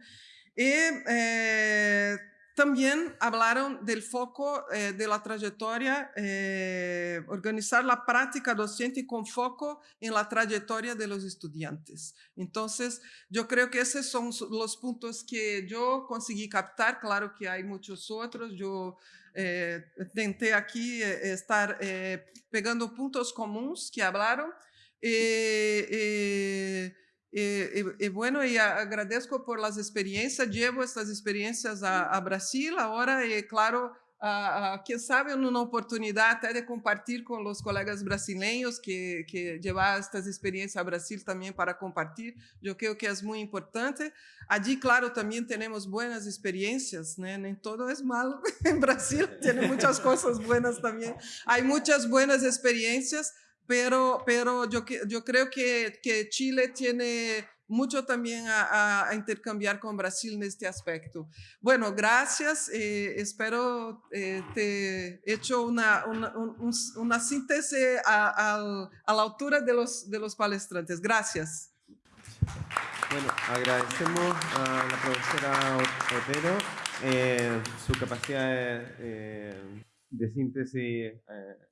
Y eh, también hablaron del foco eh, de la trayectoria, eh, organizar la práctica docente con foco en la trayectoria de los estudiantes. Entonces, yo creo que esos son los puntos que yo conseguí captar. Claro que hay muchos otros. Yo eh, tenté aquí eh, estar eh, pegando puntos comuns que hablaron. Eh, eh, Y, y, y, bueno, y agradezco por las experiencias, llevo estas experiencias a, a Brasil ahora y claro, uh, quem sabe numa oportunidade até de compartilhar com os colegas brasileiros que, que levar estas experiências ao Brasil também para compartilhar. Eu creio que é muito importante. Allí, claro, também temos boas experiências, né? Nem todo é malo. em Brasil tem muitas coisas boas também. Há muitas boas experiências, pero, pero yo creo que, que Chile tiene mucho también a, a, intercambiar con Brasil en este aspecto. Bueno, gracias. Eh, espero eh, te hecho una, una, un, una síntesis a, a, a, la altura de los, de los palestrantes. Gracias. Bueno, agradecemos a la profesora Otero eh, su capacidad de, eh, de síntesis eh,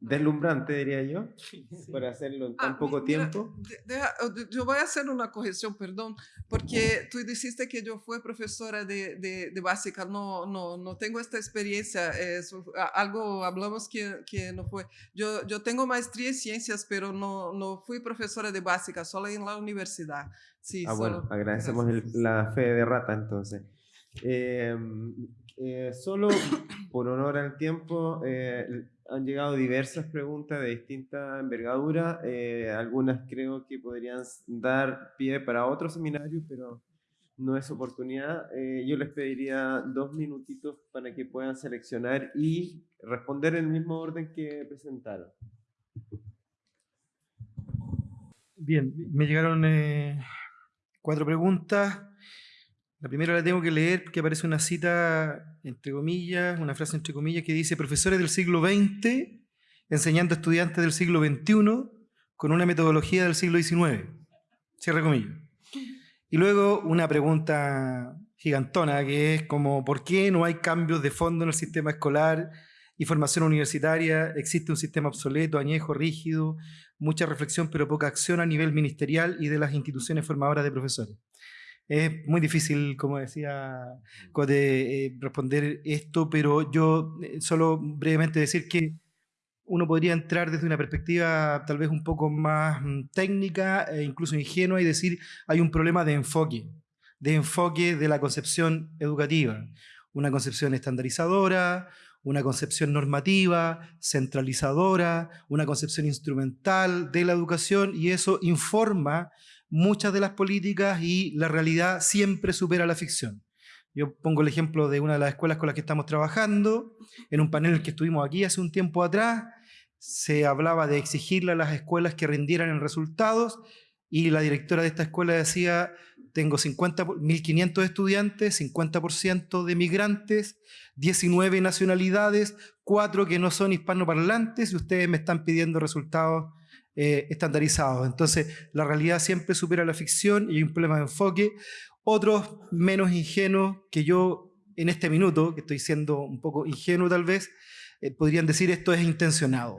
deslumbrante, diría yo, sí, para hacerlo en tan ah, poco mira, tiempo. Deja, yo voy a hacer una corrección, perdón, porque tú dijiste que yo fui profesora de, de, de básica, no, no, no tengo esta experiencia, es algo hablamos que, que no fue. Yo, yo tengo maestría en ciencias, pero no, no fui profesora de básica, solo en la universidad. Sí, ah, solo, bueno, agradecemos el, la fe de rata entonces. Eh, eh, solo por honor al tiempo, eh, han llegado diversas preguntas de distinta envergadura. Eh, algunas creo que podrían dar pie para otro seminario, pero no es oportunidad. Eh, yo les pediría dos minutitos para que puedan seleccionar y responder en el mismo orden que presentaron. Bien, me llegaron eh, cuatro preguntas. La primera la tengo que leer porque aparece una cita, entre comillas, una frase entre comillas que dice, profesores del siglo XX enseñando a estudiantes del siglo XXI con una metodología del siglo XIX. Cierre comillas. Y luego una pregunta gigantona que es como, ¿por qué no hay cambios de fondo en el sistema escolar y formación universitaria? Existe un sistema obsoleto, añejo, rígido, mucha reflexión pero poca acción a nivel ministerial y de las instituciones formadoras de profesores. Es muy difícil, como decía Cote, eh, responder esto, pero yo eh, solo brevemente decir que uno podría entrar desde una perspectiva tal vez un poco más mm, técnica e incluso ingenua y decir hay un problema de enfoque, de enfoque de la concepción educativa, una concepción estandarizadora, una concepción normativa, centralizadora, una concepción instrumental de la educación y eso informa muchas de las políticas y la realidad siempre supera la ficción. Yo pongo el ejemplo de una de las escuelas con las que estamos trabajando, en un panel que estuvimos aquí hace un tiempo atrás, se hablaba de exigirle a las escuelas que rindieran en resultados y la directora de esta escuela decía, tengo 1.500 estudiantes, 50% de migrantes, 19 nacionalidades, 4 que no son hispanoparlantes y ustedes me están pidiendo resultados eh, estandarizados. Entonces, la realidad siempre supera la ficción y hay un problema de enfoque. Otros menos ingenuos que yo en este minuto, que estoy siendo un poco ingenuo tal vez, eh, podrían decir esto es intencionado.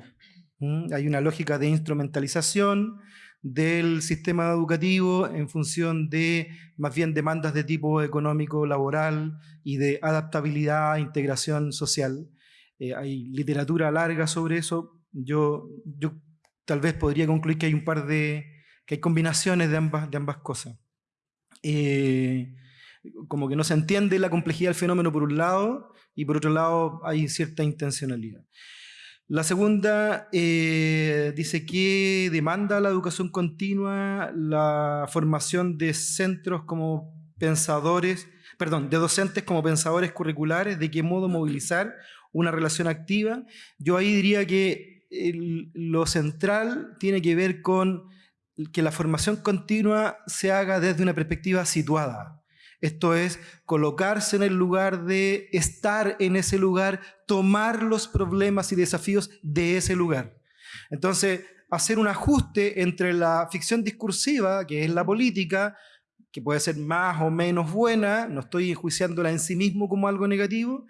Hay una lógica de instrumentalización del sistema educativo en función de más bien demandas de tipo económico, laboral y de adaptabilidad, integración social. Eh, hay literatura larga sobre eso. Yo, yo tal vez podría concluir que hay un par de, que hay combinaciones de ambas, de ambas cosas. Eh, como que no se entiende la complejidad del fenómeno por un lado y por otro lado hay cierta intencionalidad. La segunda eh, dice que demanda la educación continua, la formación de centros como pensadores, perdón, de docentes como pensadores curriculares, de qué modo movilizar una relación activa. Yo ahí diría que lo central tiene que ver con que la formación continua se haga desde una perspectiva situada. Esto es, colocarse en el lugar de estar en ese lugar, tomar los problemas y desafíos de ese lugar. Entonces, hacer un ajuste entre la ficción discursiva, que es la política, que puede ser más o menos buena, no estoy enjuiciándola en sí mismo como algo negativo,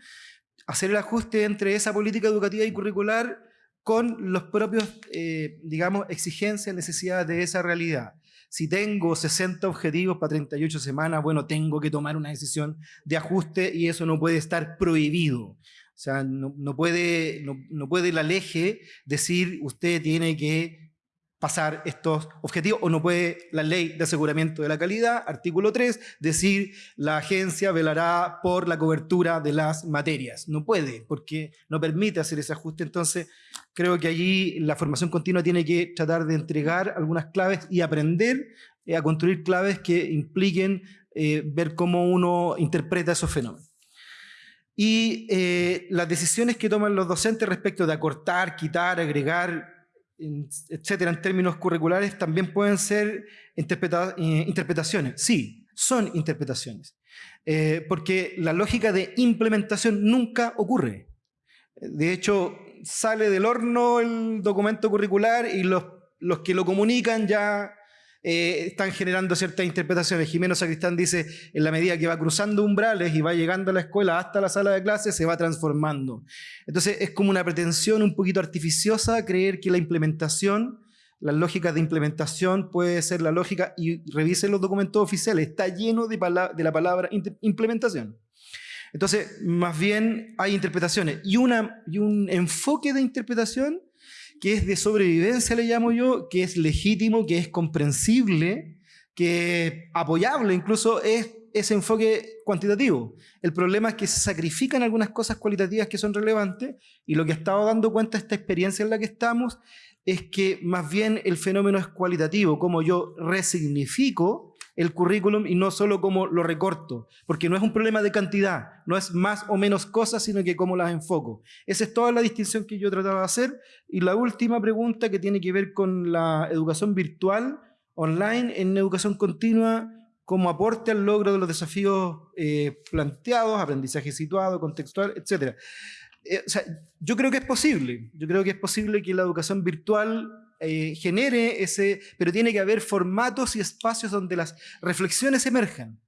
hacer el ajuste entre esa política educativa y curricular con los propios, eh, digamos, exigencias, necesidades de esa realidad. Si tengo 60 objetivos para 38 semanas, bueno, tengo que tomar una decisión de ajuste y eso no puede estar prohibido. O sea, no, puede, no, puede la ley decir usted tiene que pasar estos objetivos o no puede la ley de aseguramiento de la calidad, artículo 3, decir la agencia velará por la cobertura de las materias. No puede porque no permite hacer ese ajuste. Entonces creo que allí la formación continua tiene que tratar de entregar algunas claves y aprender eh, a construir claves que impliquen eh, ver cómo uno interpreta esos fenómenos. Y eh, las decisiones que toman los docentes respecto de acortar, quitar, agregar, etcétera, en términos curriculares, también pueden ser eh, interpretaciones. Sí, son interpretaciones. Eh, porque la lógica de implementación nunca ocurre. De hecho, sale del horno el documento curricular y los, los que lo comunican ya eh, están generando ciertas interpretaciones. Jimeno Sacristán dice, en la medida que va cruzando umbrales y va llegando a la escuela hasta la sala de clases, se va transformando. Entonces es como una pretensión un poquito artificiosa creer que la implementación, las lógicas de implementación puede ser la lógica, y revisen los documentos oficiales, está lleno de, de la palabra implementación. Entonces, más bien hay interpretaciones y, una, y un enfoque de interpretación que es de sobrevivencia, le llamo yo, que es legítimo, que es comprensible, que es apoyable, incluso es ese enfoque cuantitativo. El problema es que se sacrifican algunas cosas cualitativas que son relevantes y lo que ha estado dando cuenta esta experiencia en la que estamos es que más bien el fenómeno es cualitativo, como yo resignifico el currículum y no solo como lo recorto, porque no es un problema de cantidad, no es más o menos cosas, sino que cómo las enfoco. Esa es toda la distinción que yo trataba de hacer. Y la última pregunta que tiene que ver con la educación virtual online en educación continua como aporte al logro de los desafíos eh, planteados, aprendizaje situado, contextual, etc. Eh, yo creo que es posible, yo creo que es posible que la educación virtual eh, genere ese, pero tiene que haber formatos y espacios donde las reflexiones emerjan,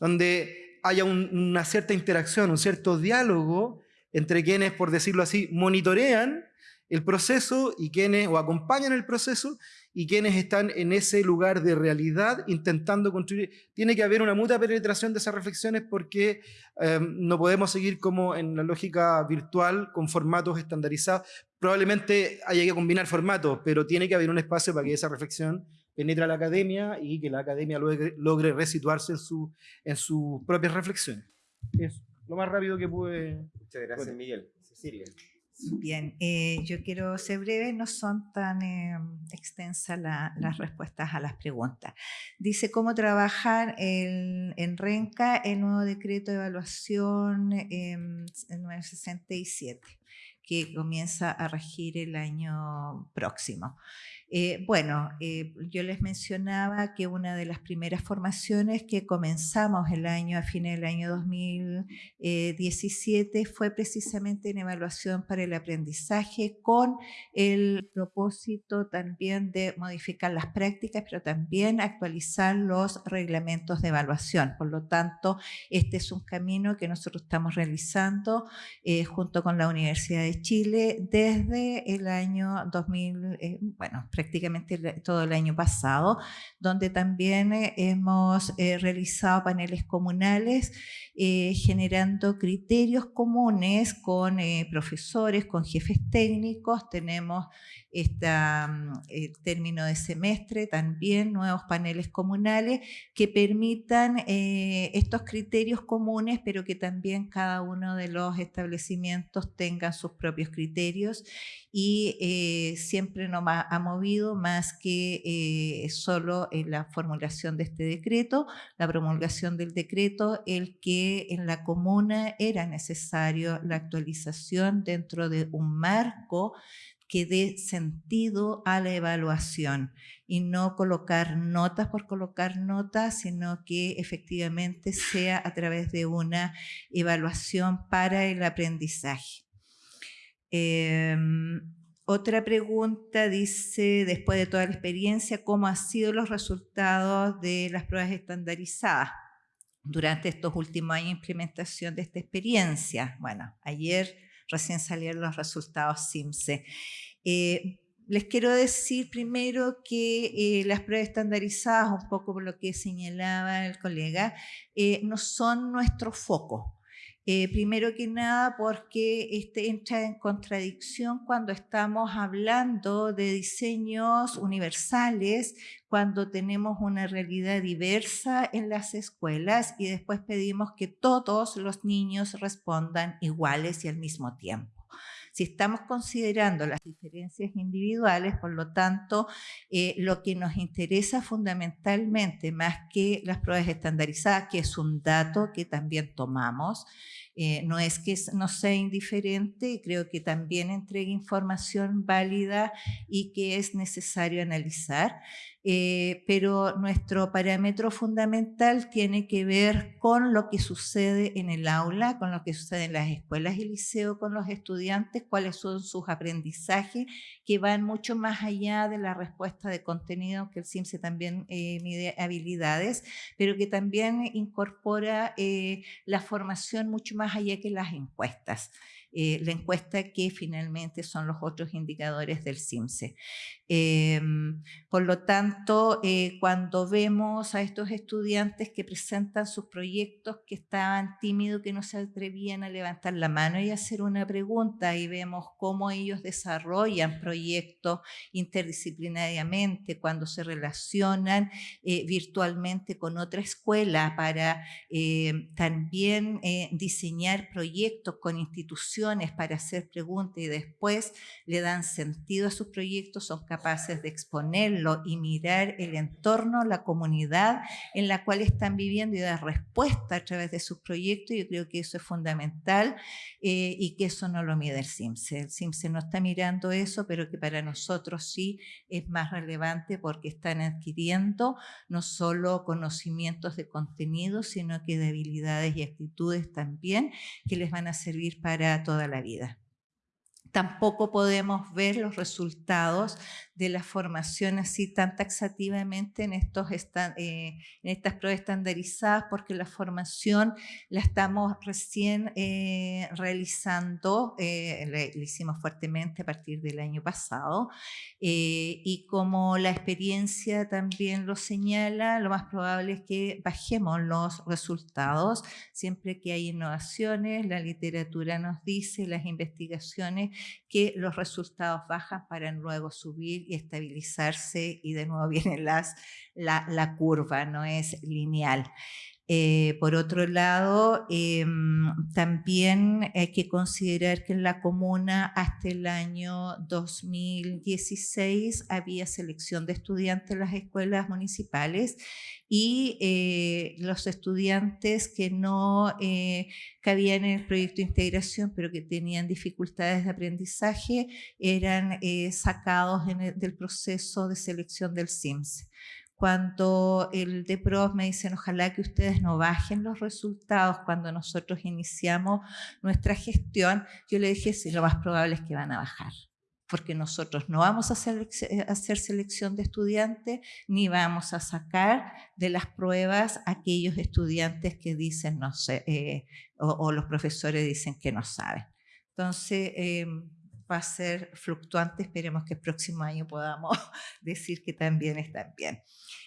donde haya una cierta interacción, un cierto diálogo entre quienes, por decirlo así, monitorean el proceso y quienes o acompañan el proceso y quienes están en ese lugar de realidad intentando construir. Tiene que haber una mutua penetración de esas reflexiones porque em, no podemos seguir como en la logíca virtual con formatos estandarizados. Probablemente haya que combinar formatos, pero tiene que haber un espacio para que esa reflexión penetre a la academia y que la academia logre, logre resituarse en, su, en sus propias reflexiones. Es lo más rápido que pude. Muchas gracias, Miguel. Cecilia. Bien, eh, yo quiero ser breve, no son tan eh, extensas las respuestas a las preguntas. Dice cómo trabajar en Renca el nuevo decreto de evaluación eh, 967 que comienza a regir el año próximo. Eh, bueno, eh, yo les mencionaba que una de las primeras formaciones que comenzamos el año, a fines del año 2017 fue precisamente en evaluación para el aprendizaje con el propósito también de modificar las prácticas, pero también actualizar los reglamentos de evaluación. Por lo tanto, este es un camino que nosotros estamos realizando eh, junto con la Universidad de Chile desde el año 2000, bueno, prácticamente todo el año pasado, donde también eh, hemos eh, realizado paneles comunales eh, generando criterios comunes con profesores, con jefes técnicos. Tenemos esta, mm, el término de semestre, también nuevos paneles comunales que permitan estos criterios comunes, pero que también cada uno de los establecimientos tengan sus propios criterios y siempre nos ha movido más que eh, solo en la formulación de este decreto, la promulgación del decreto, el que en la comuna era necesario la actualización dentro de un marco que dé sentido a la evaluación y no colocar notas por colocar notas, sino que efectivamente sea a través de una evaluación para el aprendizaje. Em, otra pregunta dice, después de toda la experiencia, ¿cómo han sido los resultados de las pruebas estandarizadas durante estos últimos años de implementación de esta experiencia? Bueno, ayer recién salieron los resultados CIMSE. Eh, les quiero decir primero que eh, las pruebas estandarizadas, un poco por lo que señalaba el colega, eh, no son nuestro foco. Eh, primero que nada porque este entra en contradicción cuando estamos hablando de diseños universales, cuando tenemos una realidad diversa en las escuelas y después pedimos que todos los niños respondan iguales y al mismo tiempo. Si estamos considerando las diferencias individuales, por lo tanto, eh, lo que nos interesa fundamentalmente, más que las pruebas estandarizadas, que es un dato que también tomamos, eh, no es que no sea indiferente, creo que también entrega información válida y que es necesario analizar. Eh, pero nuestro parámetro fundamental tiene que ver con lo que sucede en el aula, con lo que sucede en las escuelas y liceo con los estudiantes, cuáles son sus aprendizajes, que van mucho más allá de la respuesta de contenido, que el CIMSE también eh, mide habilidades, pero que también incorpora eh, la formación mucho más allá que las encuestas. Eh, la encuesta que finalmente son los otros indicadores del CIMSE. Em, por lo tanto, eh, cuando vemos a estos estudiantes que presentan sus proyectos que estaban tímidos, que no se atrevían a levantar la mano y hacer una pregunta y vemos cómo ellos desarrollan proyectos interdisciplinariamente, cuando se relacionan eh, virtualmente con otra escuela para también diseñar proyectos con instituciones para hacer preguntas y después le dan sentido a sus proyectos, son capaces de exponerlo y mirar el entorno, la comunidad en la cual están viviendo y dar respuesta a través de sus proyectos. Yo creo que eso es fundamental eh, y que eso no lo mide el CIMSE. El CIMSE no está mirando eso, pero que para nosotros sí es más relevante porque están adquiriendo no solo conocimientos de contenido, sino que de habilidades y actitudes también que les van a servir para todo toda la vida. Tampoco podemos ver los resultados de la formación así tan taxativamente en, estos eh, en estas pruebas estandarizadas porque la formación la estamos recién eh, realizando, eh, hicimos fuertemente a partir del año pasado y como la experiencia también lo señala, lo más probable es que bajemos los resultados. Siempre que hay innovaciones, la literatura nos dice, las investigaciones que los resultados bajan para luego subir y estabilizarse y de nuevo viene las, la, la curva, no es lineal. Eh, por otro lado, em, también hay que considerar que en la comuna hasta el año 2016 había selección de estudiantes en las escuelas municipales y eh, los estudiantes que no eh, cabían en el proyecto de integración pero que tenían dificultades de aprendizaje eran sacados del proceso de selección del SIMS cuando el DEPROS me dicen ojalá que ustedes no bajen los resultados cuando nosotros iniciamos nuestra gestión, yo le dije sí, lo más probable es que van a bajar porque nosotros no vamos a hacer, hacer, selección de estudiantes ni vamos a sacar de las pruebas aquellos estudiantes que dicen no sé, eh, o, los profesores dicen que no saben. Entonces, em, va a ser fluctuante, esperemos que el próximo año podamos decir que también están bien.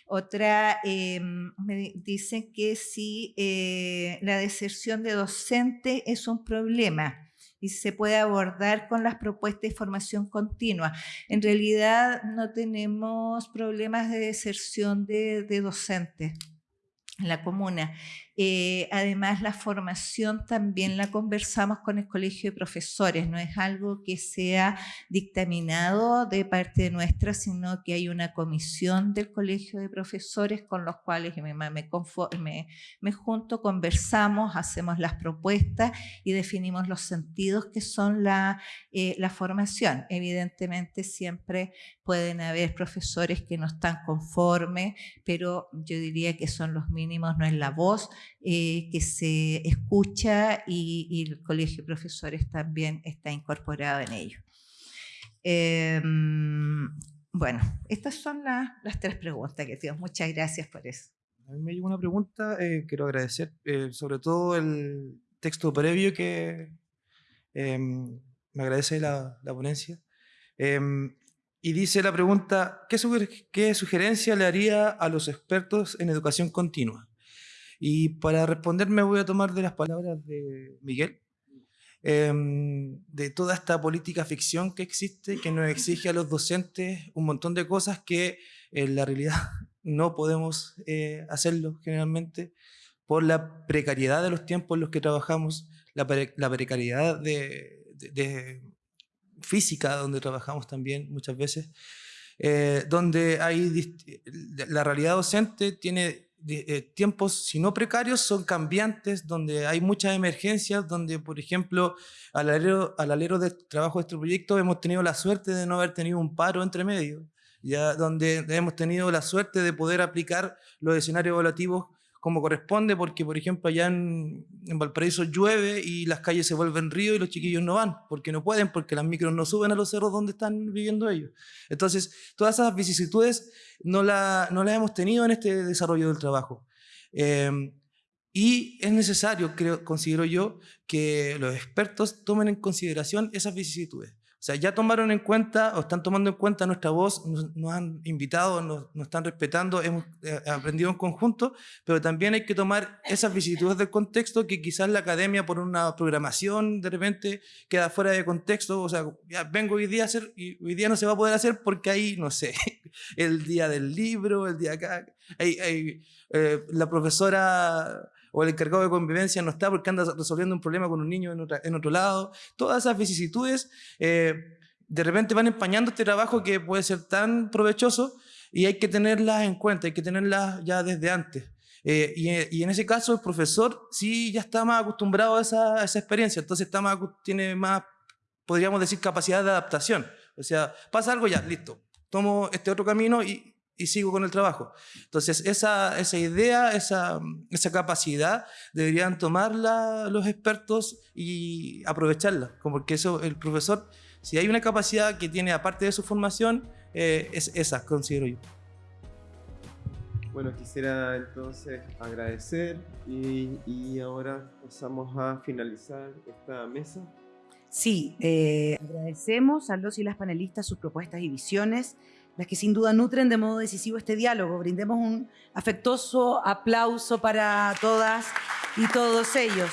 Otra, em, me dicen que si eh, la deserción de docente es un problema y se puede abordar con las propuestas de formación continua. En realidad no tenemos problemas de deserción de, de docentes en la comuna. Eh, además, la formación también la conversamos con el Colegio de Profesores, no es algo que sea dictaminado de parte nuestra, sino que hay una comisión del Colegio de Profesores con los cuales me, me, me junto, conversamos, hacemos las propuestas y definimos los sentidos que son la, eh, la formación. Evidentemente siempre pueden haber profesores que no están conformes, pero yo diría que son los mínimos, no es la voz, eh, que se escucha y, el Colegio de Profesores también está incorporado en ello. Em, bueno, estas son las tres preguntas que tengo. Muchas gracias por eso. A mí me llegó una pregunta, eh, quiero agradecer eh, sobre todo el texto previo que em, me agradece la, la ponencia. Em, y dice la pregunta, ¿qué, ¿qué sugerencia le haría a los expertos en educación continua? Y para responderme voy a tomar de las palabras de Miguel, em, de toda esta política ficción que existe, que nos exige a los docentes un montón de cosas que en la realidad no podemos eh, hacerlo generalmente por la precariedad de los tiempos en los que trabajamos, la, precariedad de, física donde trabajamos también muchas veces, eh, donde hay la realidad docente tiene eh, tiempos, si no precarios, son cambiantes, donde hay muchas emergencias, donde, por ejemplo, al alero, al alero de trabajo de este proyecto hemos tenido la suerte de no haber tenido un paro entre medio, ya donde hemos tenido la suerte de poder aplicar los escenarios evaluativos como corresponde, porque por ejemplo allá en, Valparaíso llueve y las calles se vuelven río y los chiquillos no van, porque no pueden, porque las micros no suben a los cerros donde están viviendo ellos. Entonces, todas esas vicisitudes no, no las hemos tenido en este desarrollo del trabajo. Em, y es necesario, creo, considero yo, que los expertos tomen en consideración esas vicisitudes. O sea, ya tomaron en cuenta o están tomando en cuenta nuestra voz, nos, han invitado, nos, están respetando, hemos eh, aprendido en conjunto, pero también hay que tomar esas vicisitudes del contexto que quizás la academia por una programación de repente queda fuera de contexto. O sea, ya vengo hoy día a hacer y hoy día no se va a poder hacer porque hay, no sé, el día del libro, el día acá, hay eh, la profesora o el encargado de convivencia no está porque anda resolviendo un problema con un niño en, otro lado. Todas esas vicisitudes eh, de repente van empañando este trabajo que puede ser tan provechoso y hay que tenerlas en cuenta, hay que tenerlas ya desde antes. Eh, y, en ese caso el profesor sí ya está más acostumbrado a esa, experiencia, entonces está más, tiene más, podríamos decir, capacidad de adaptación. O sea, pasa algo ya, listo, tomo este otro camino y, y sigo con el trabajo. Entonces, esa, esa idea, esa, esa capacidad, deberían tomarla los expertos y aprovecharla, porque eso, el profesor, si hay una capacidad que tiene aparte de su formación, eh, es esa, considero yo. Bueno, quisiera entonces agradecer y, y ahora pasamos a finalizar esta mesa. Sí, eh, agradecemos a los y las panelistas sus propuestas y visiones las que sin duda nutren de modo decisivo este diálogo. Brindemos un afectuoso aplauso para todas y todos ellos.